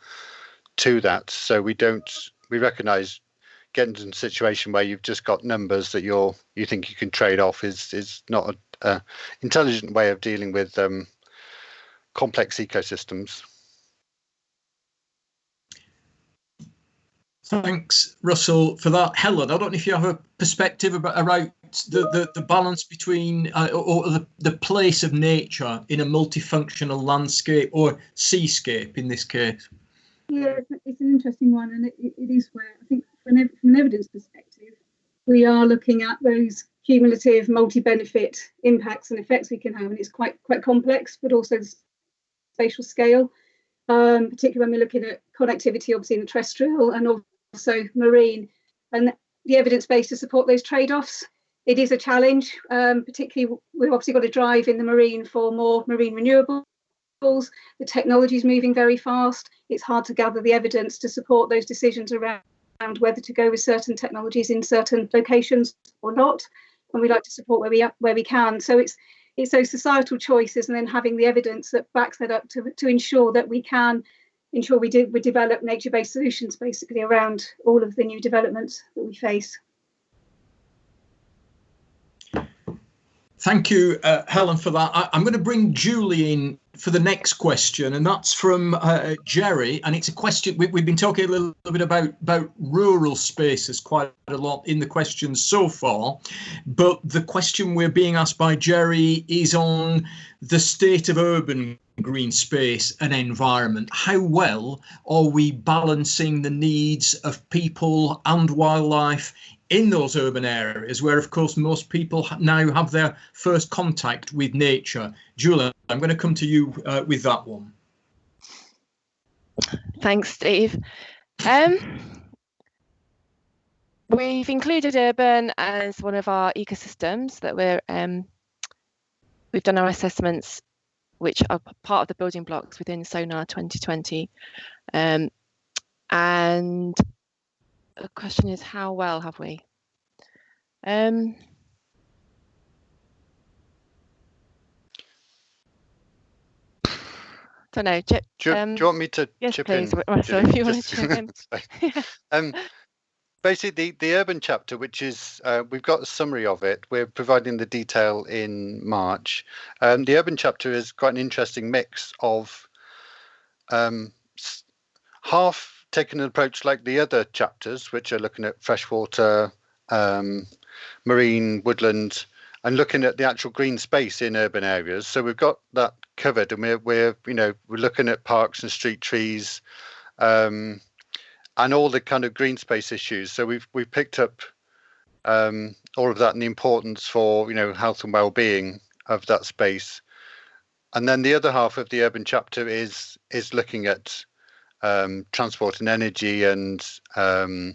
to that. So we don't we recognise getting into a situation where you've just got numbers that you're you think you can trade off is is not a, a intelligent way of dealing with um, complex ecosystems. Thanks, Russell, for that. Helen, I don't know if you have a perspective about around the, the, the balance between uh, or the, the place of nature in a multifunctional landscape or seascape in this case. Yeah, it's, an interesting one, and it, it is where I think from an, from an evidence perspective, we are looking at those cumulative multi-benefit impacts and effects we can have, and it's quite quite complex, but also the spatial scale, um, particularly when we're looking at connectivity, obviously in the terrestrial and also marine, and the evidence base to support those trade-offs. It is a challenge, um, particularly we've obviously got to drive in the marine for more marine renewables, the technology is moving very fast. It's hard to gather the evidence to support those decisions around whether to go with certain technologies in certain locations or not. And we like to support where we where we can. So it's it's those societal choices and then having the evidence that backs that up to, to ensure that we can ensure we do we develop nature-based solutions basically around all of the new developments that we face. Thank you, uh, Helen, for that. I, am going to bring Julie in for the next question, and that's from uh, Jerry. And it's a question we, have been talking a little, bit about about rural spaces quite a lot in the questions so far. But the question we're being asked by Jerry is on the state of urban green space and environment. How well are we balancing the needs of people and wildlife in those urban areas where, of course, most people now have their first contact with nature. Julia, I'm going to come to you uh, with that one. Thanks, Steve. Um, we've included urban as one of our ecosystems that we're um, we've done our assessments, which are part of the building blocks within SoNaRR 2020. Um, and the question is how well have we? Um, don't know. do, you, um, do, you want me to yes, chip please, in? Russell, if you want to chip in. um, basically, the, the urban chapter, which is uh, we've got a summary of it. We're providing the detail in March. Um, the urban chapter is quite an interesting mix of um, half taking an approach like the other chapters, which are looking at freshwater, um, marine, woodland, and looking at the actual green space in urban areas. So we've got that covered, and we're we're you know we're looking at parks and street trees, um, and all the kind of green space issues. So we've we've picked up um, all of that and the importance for you know health and well-being of that space. And then the other half of the urban chapter is is looking at um, transport and energy and um,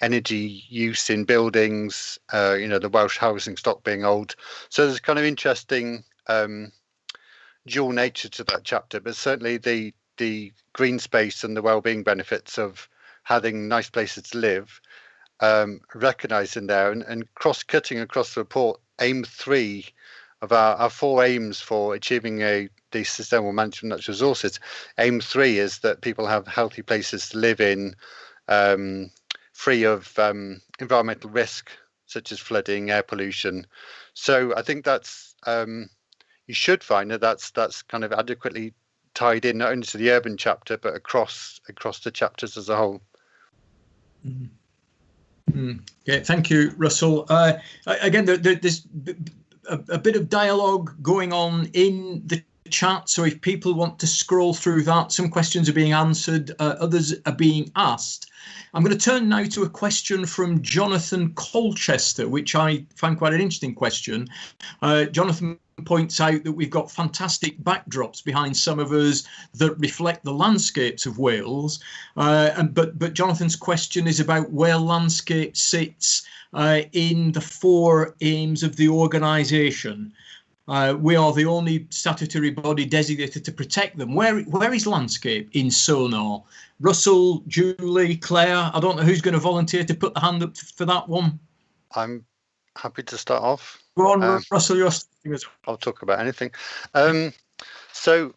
energy use in buildings, uh, you know, the Welsh housing stock being old. So there's kind of interesting um, dual nature to that chapter, but certainly the the green space and the well-being benefits of having nice places to live um, in there and, and cross-cutting across the report, aim three of our, our four aims for achieving a the sustainable management of natural resources. Aim three is that people have healthy places to live in, um, free of um, environmental risk such as flooding, air pollution. So I think that's um, you should find that that's that's kind of adequately tied in not only to the urban chapter but across across the chapters as a whole. Mm. Mm. Yeah, thank you, Russell. Uh, again, there, there, there's a, a, bit of dialogue going on in the chat. So if people want to scroll through that, some questions are being answered, uh, others are being asked. I'm going to turn now to a question from Jonathan Colchester, which I find quite an interesting question. Uh, Jonathan points out that we've got fantastic backdrops behind some of us that reflect the landscapes of Wales. Uh, and, but, but Jonathan's question is about where landscape sits uh, in the four aims of the organisation. Uh, we are the only statutory body designated to protect them. Where where is landscape in SoNaRR? Russell, Julie, Claire. I don't know who's going to volunteer to put the hand up for that one. I'm happy to start off. Go on, um, Russell. You're I'll talk about anything. Um, so,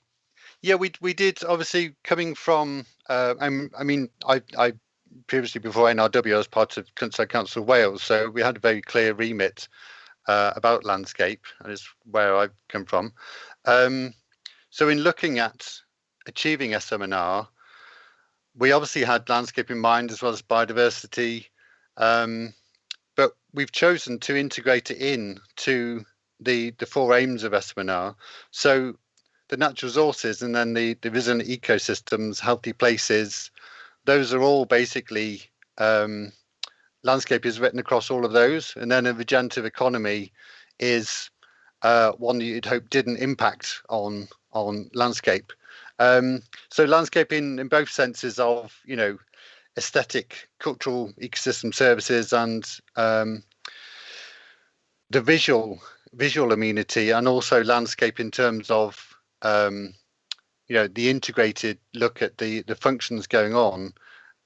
yeah, we we did obviously coming from. Uh, i mean, I I previously before NRW I was part of Countryside Council of Wales, so we had a very clear remit uh, about landscape, and is where I've come from. Um, so in looking at achieving SMNR, we obviously had landscape in mind as well as biodiversity, um, but we've chosen to integrate it in to the, the four aims of SMNR. So the natural resources and then the, the resilient ecosystems, healthy places, those are all basically um, landscape is written across all of those, and then a regenerative economy is uh, one that you'd hope didn't impact on on landscape. Um, so landscape in, in both senses of you know aesthetic, cultural, ecosystem services, and um, the visual visual amenity, and also landscape in terms of um, you know the integrated look at the the functions going on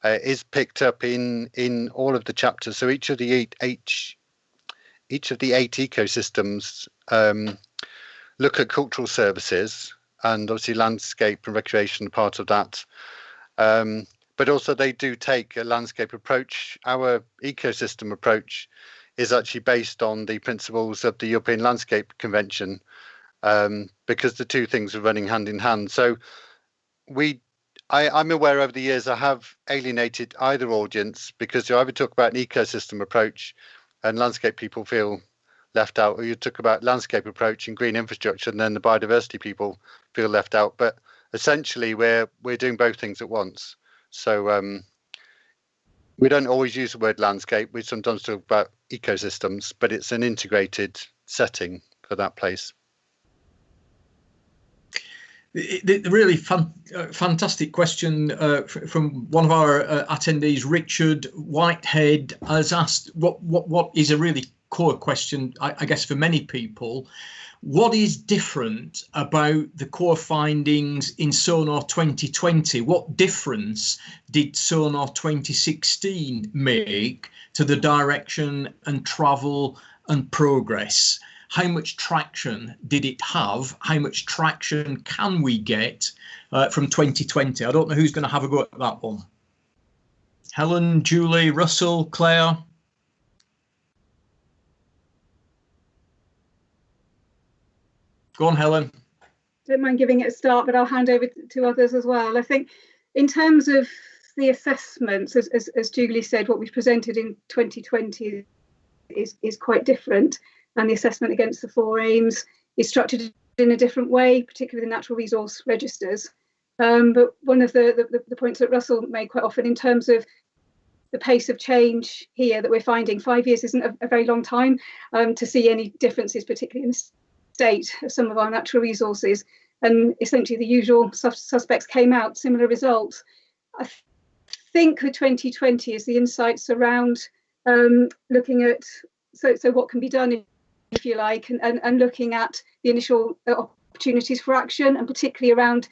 uh, is picked up in in all of the chapters. So each of the eight each each of the eight ecosystems um, look at cultural services and obviously landscape and recreation part of that. Um, but also they do take a landscape approach. Our ecosystem approach is actually based on the principles of the European Landscape Convention um, because the two things are running hand in hand. So we, I, I'm aware over the years I have alienated either audience because you either talk about an ecosystem approach and landscape people feel left out, or you talk about landscape approach and green infrastructure, and then the biodiversity people feel left out. But essentially, we're we're doing both things at once. So um, we don't always use the word landscape. We sometimes talk about ecosystems, but it's an integrated setting for that place. The, really fun, uh, fantastic question uh, from one of our uh, attendees, Richard Whitehead, has asked what what what is a really core question, I, I guess, for many people. What is different about the core findings in SoNaRR 2020? What difference did SoNaRR 2016 make to the direction and travel and progress? How much traction did it have? How much traction can we get uh, from 2020? I don't know who's going to have a go at that one. Helen, Julie, Russell, Clare. Go on, Helen. Don't mind giving it a start, but I'll hand over to others as well. I think in terms of the assessments, as, as, as Julie said, what we've presented in 2020 is, is quite different and the assessment against the four aims is structured in a different way, particularly the natural resource registers. Um, but one of the, the, the, points that Russell made quite often in terms of the pace of change here that we're finding, five years isn't a, a very long time um, to see any differences, particularly in the state of some of our natural resources. And essentially the usual sus suspects came out, similar results. I th think with 2020 is the insights around um, looking at so, so what can be done if you like, and, and, and looking at the initial uh, opportunities for action and particularly around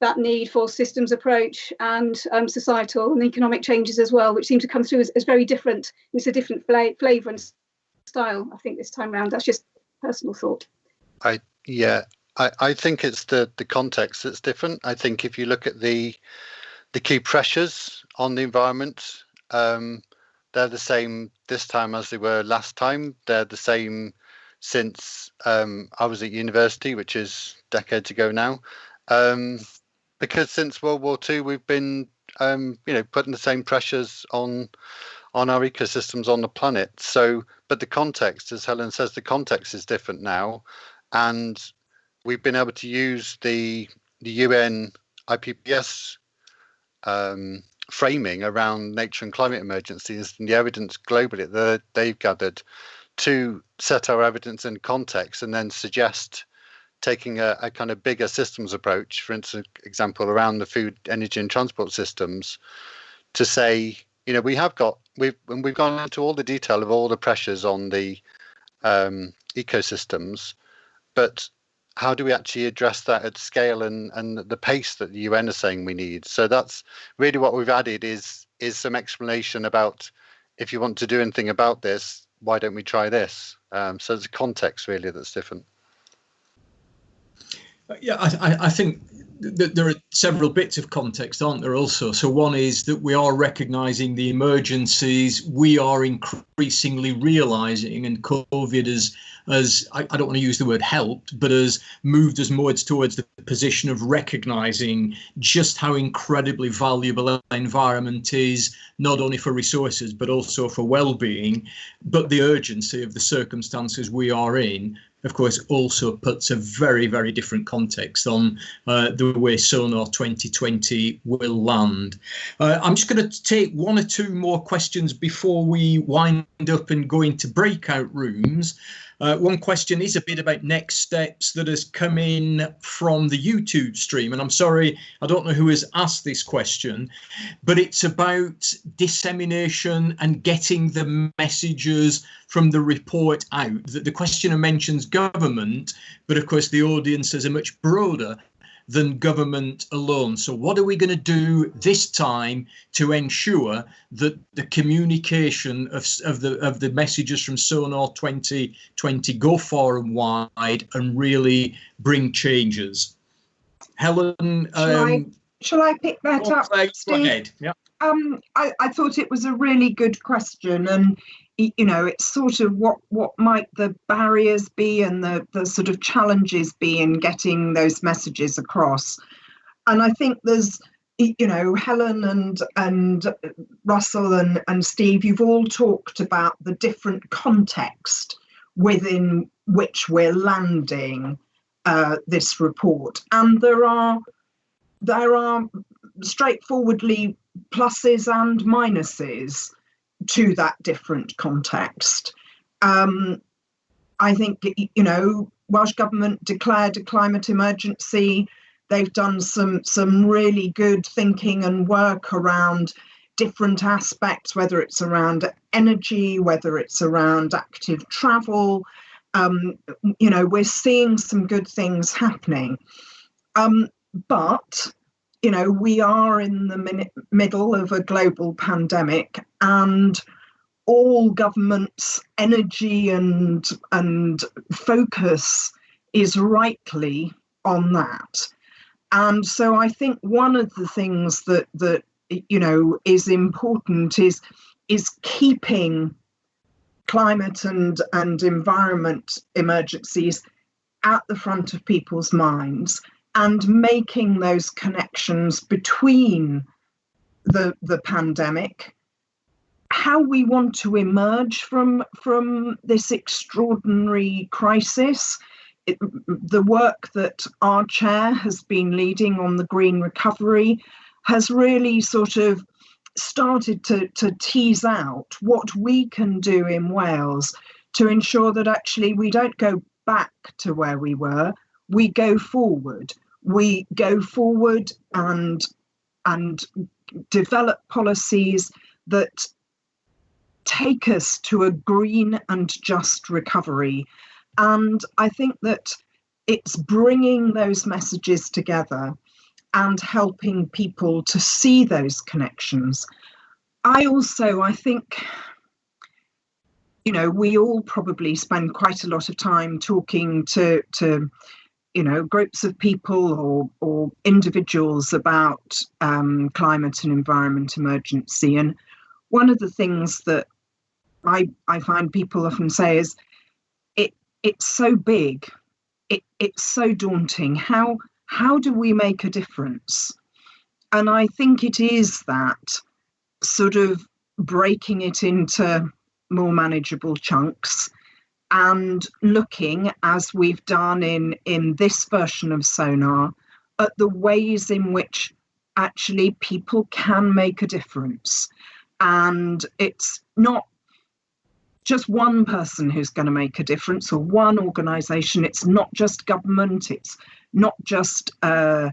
that need for systems approach and um, societal and economic changes as well, which seem to come through as, as very different. It's a different fla flavour and style, I think, this time around. That's just personal thought. I yeah, I, I think it's the the context that's different. I think if you look at the the key pressures on the environment, um, they're the same this time as they were last time. They're the same since um, I was at university, which is decades ago now. Um, because since World War II, we've been, um, you know, putting the same pressures on on our ecosystems on the planet. So, but the context, as Helen says, the context is different now, and we've been able to use the the UN IPBES um, framing around nature and climate emergencies and the evidence globally that they've gathered to set our evidence in context and then suggest taking a, a, kind of bigger systems approach, for instance, example around the food, energy, and transport systems, to say, you know, we have got we've we've gone into all the detail of all the pressures on the um, ecosystems, but how do we actually address that at scale and and the pace that the UN is saying we need? So that's really what we've added is is some explanation about if you want to do anything about this, why don't we try this? Um, so there's a context really that's different. Yeah, I, I think th there are several bits of context, aren't there? Also, so one is that we are recognising the emergencies. We are increasingly realising, and COVID has, as I, I, don't want to use the word helped, but has moved us more towards the position of recognising just how incredibly valuable our environment is, not only for resources but also for well-being. But the urgency of the circumstances we are in of course, also puts a very, very different context on uh, the way SoNaRR 2020 will land. Uh, I'm just going to take one or two more questions before we wind up and go into breakout rooms. Uh, one question is a bit about next steps that has come in from the YouTube stream. And I'm sorry, I don't know who has asked this question, but it's about dissemination and getting the messages from the report out. That the questioner mentions government, but of course the audience has a much broader than government alone. So what are we going to do this time to ensure that the communication of, of the of the messages from SoNaRR 2020 go far and wide and really bring changes? Helen, Shall, I, um, shall I pick that up, Steve? ahead. Yeah. Um, I, I thought it was a really good question, and you know, it's sort of what what might the barriers be and the the sort of challenges be in getting those messages across. And I think there's you know Helen and and Russell and and Steve, you've all talked about the different context within which we're landing uh, this report, and there are there are straightforwardly pluses and minuses to that different context. Um, I think, you know, Welsh Government declared a climate emergency. They've done some, some really good thinking and work around different aspects, whether it's around energy, whether it's around active travel. Um, you know, we're seeing some good things happening. Um, but you know, we are in the middle of a global pandemic and all government's energy and and focus is rightly on that. And so I think one of the things that that you know is important is is keeping climate and and environment emergencies at the front of people's minds and making those connections between the the pandemic how we want to emerge from from this extraordinary crisis. It, the work that our chair has been leading on the green recovery has really sort of started to, to tease out what we can do in Wales to ensure that actually we don't go back to where we were, we go forward. We go forward and and develop policies that take us to a green and just recovery. And i think that it's bringing those messages together and helping people to see those connections. I also i think you know we all probably spend quite a lot of time talking to to you know groups of people or or individuals about um, climate and environment emergency. And one of the things that I I find people often say is it it's so big. It it's so daunting. How how do we make a difference? And I think it is that sort of breaking it into more manageable chunks and looking as we've done in in this version of SoNaRR at the ways in which actually people can make a difference. And it's not just one person who's going to make a difference or one organization it's not just government it's not just uh,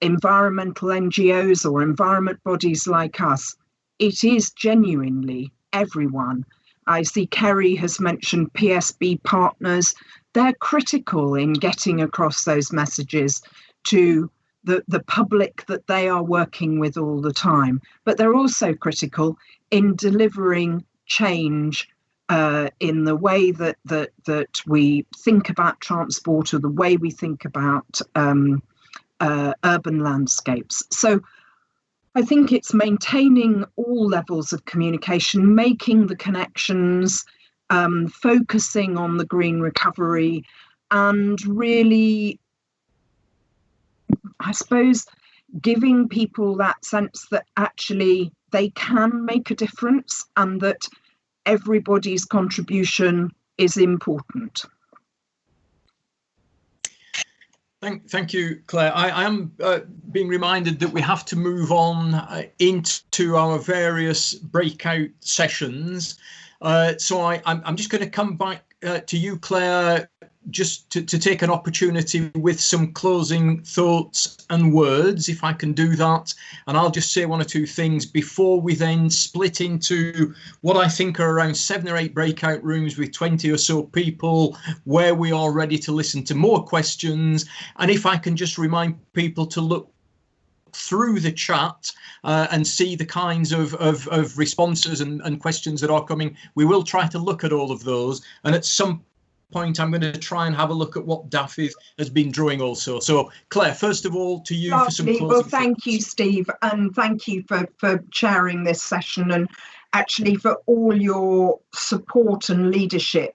environmental ngos or environment bodies like us it is genuinely everyone I see Kerry has mentioned PSB partners. They're critical in getting across those messages to the, the public that they are working with all the time. But they're also critical in delivering change uh, in the way that, that that we think about transport or the way we think about um, uh, urban landscapes. So I think it's maintaining all levels of communication, making the connections, um, focusing on the green recovery, and really, I suppose, giving people that sense that actually they can make a difference and that everybody's contribution is important. Thank, thank you, Clare. I, am uh, being reminded that we have to move on uh, into our various breakout sessions. Uh, so I, I'm, I'm just going to come back uh, to you, Clare, just to, to take an opportunity with some closing thoughts and words, if I can do that. And I'll just say one or two things before we then split into what I think are around seven or eight breakout rooms with 20 or so people where we are ready to listen to more questions. And if I can just remind people to look through the chat uh, and see the kinds of, of, of responses and, and questions that are coming. We will try to look at all of those. And at some point, I'm going to try and have a look at what Dafydd has been drawing also. So Clare, first of all, to you Lovely. for some closing Well, thank thoughts. you, Steve, and thank you for, for chairing this session and actually for all your support and leadership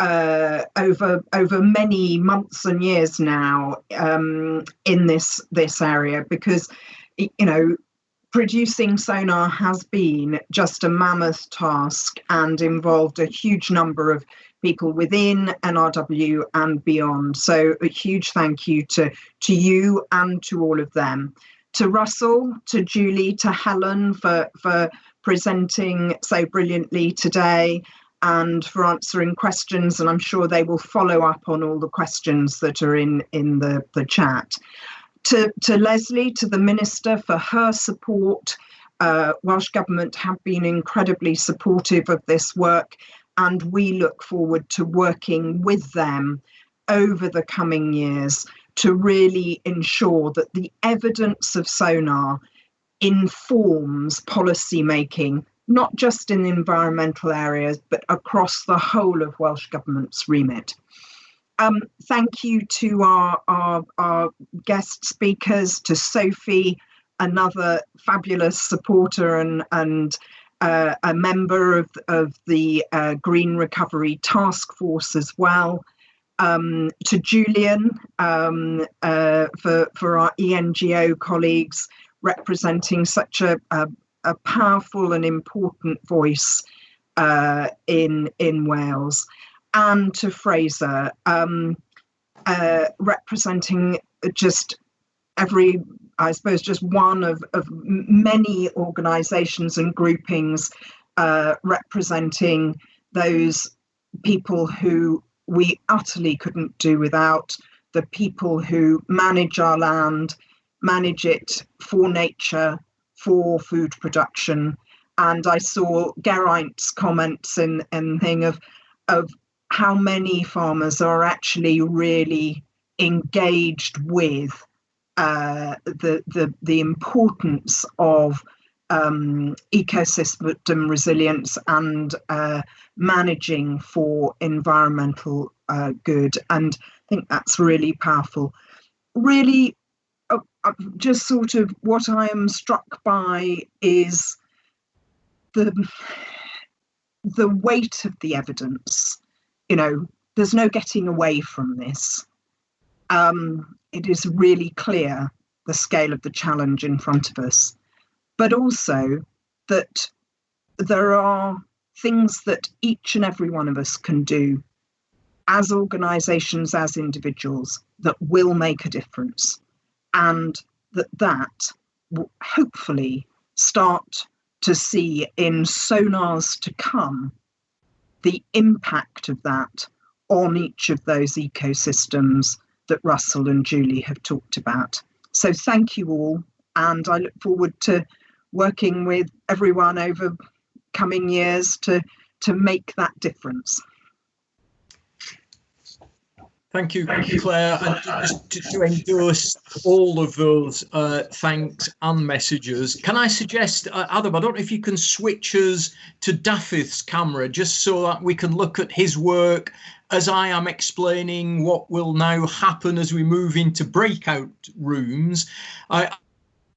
uh, over over many months and years now um, in this this area because you know producing SoNaRR has been just a mammoth task and involved a huge number of people within NRW and beyond. So a huge thank you to to you and to all of them. To Russell, to Julie, to Helen for for presenting so brilliantly today and for answering questions. And I'm sure they will follow up on all the questions that are in, in the, the chat. To, to Lesley, to the Minister for her support. Uh, Welsh Government have been incredibly supportive of this work and we look forward to working with them over the coming years to really ensure that the evidence of SoNaRR informs policy making not just in the environmental areas, but across the whole of Welsh Government's remit. Um, thank you to our, our, our, guest speakers, to Sophie, another fabulous supporter and, and uh, a member of, of the uh, Green Recovery Task Force as well. Um, to Julian um, uh, for, for our ENGO colleagues representing such a, a, a powerful and important voice uh, in in Wales, and to Fraser, um, uh, representing just every, I suppose, just one of, of many organisations and groupings uh, representing those people who we utterly couldn't do without, the people who manage our land, manage it for nature, for food production. And I saw Geraint's comments and, and thing of of how many farmers are actually really engaged with uh, the, the the importance of um, ecosystem resilience and uh, managing for environmental uh, good. And I think that's really powerful. Really uh, just sort of what I am struck by is the the weight of the evidence. You know, there's no getting away from this. Um, it is really clear the scale of the challenge in front of us, but also that there are things that each and every one of us can do as organizations, as individuals, that will make a difference. And that that will hopefully start to see in SoNaRRs to come the impact of that on each of those ecosystems that Russell and Julie have talked about. So thank you all, and I look forward to working with everyone over coming years to to make that difference. Thank you, Clare. And just to, to endorse all of those uh, thanks and messages, can I suggest, uh, Adam, I don't know if you can switch us to Dafydd's camera just so that we can look at his work as I am explaining what will now happen as we move into breakout rooms. I,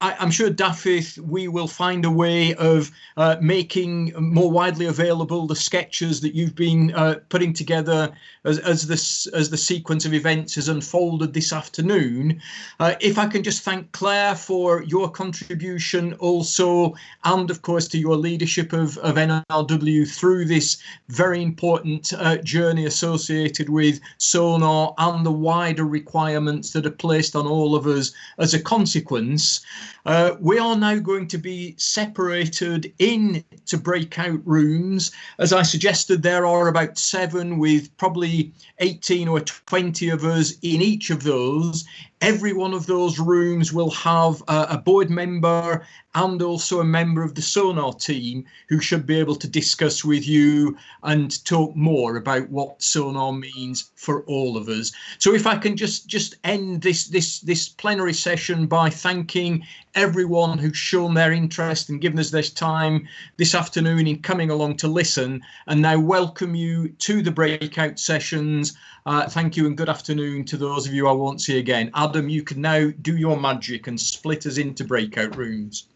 I, am sure Dafydd, we will find a way of uh, making more widely available the sketches that you've been uh, putting together as, as this as the sequence of events has unfolded this afternoon. Uh, if I can just thank Clare for your contribution also, and of course to your leadership of, of NRW through this very important uh, journey associated with SoNaRR and the wider requirements that are placed on all of us as a consequence. Uh, we are now going to be separated into breakout rooms. As I suggested, there are about seven with probably 18 or 20 of us in each of those. Every one of those rooms will have a, a board member and also a member of the SoNaRR team who should be able to discuss with you and talk more about what SoNaRR means for all of us. So if I can just just end this this this plenary session by thanking everyone who's shown their interest and given us this time this afternoon in coming along to listen and now welcome you to the breakout sessions. Uh, thank you and good afternoon to those of you I won't see again. Adam, you can now do your magic and split us into breakout rooms.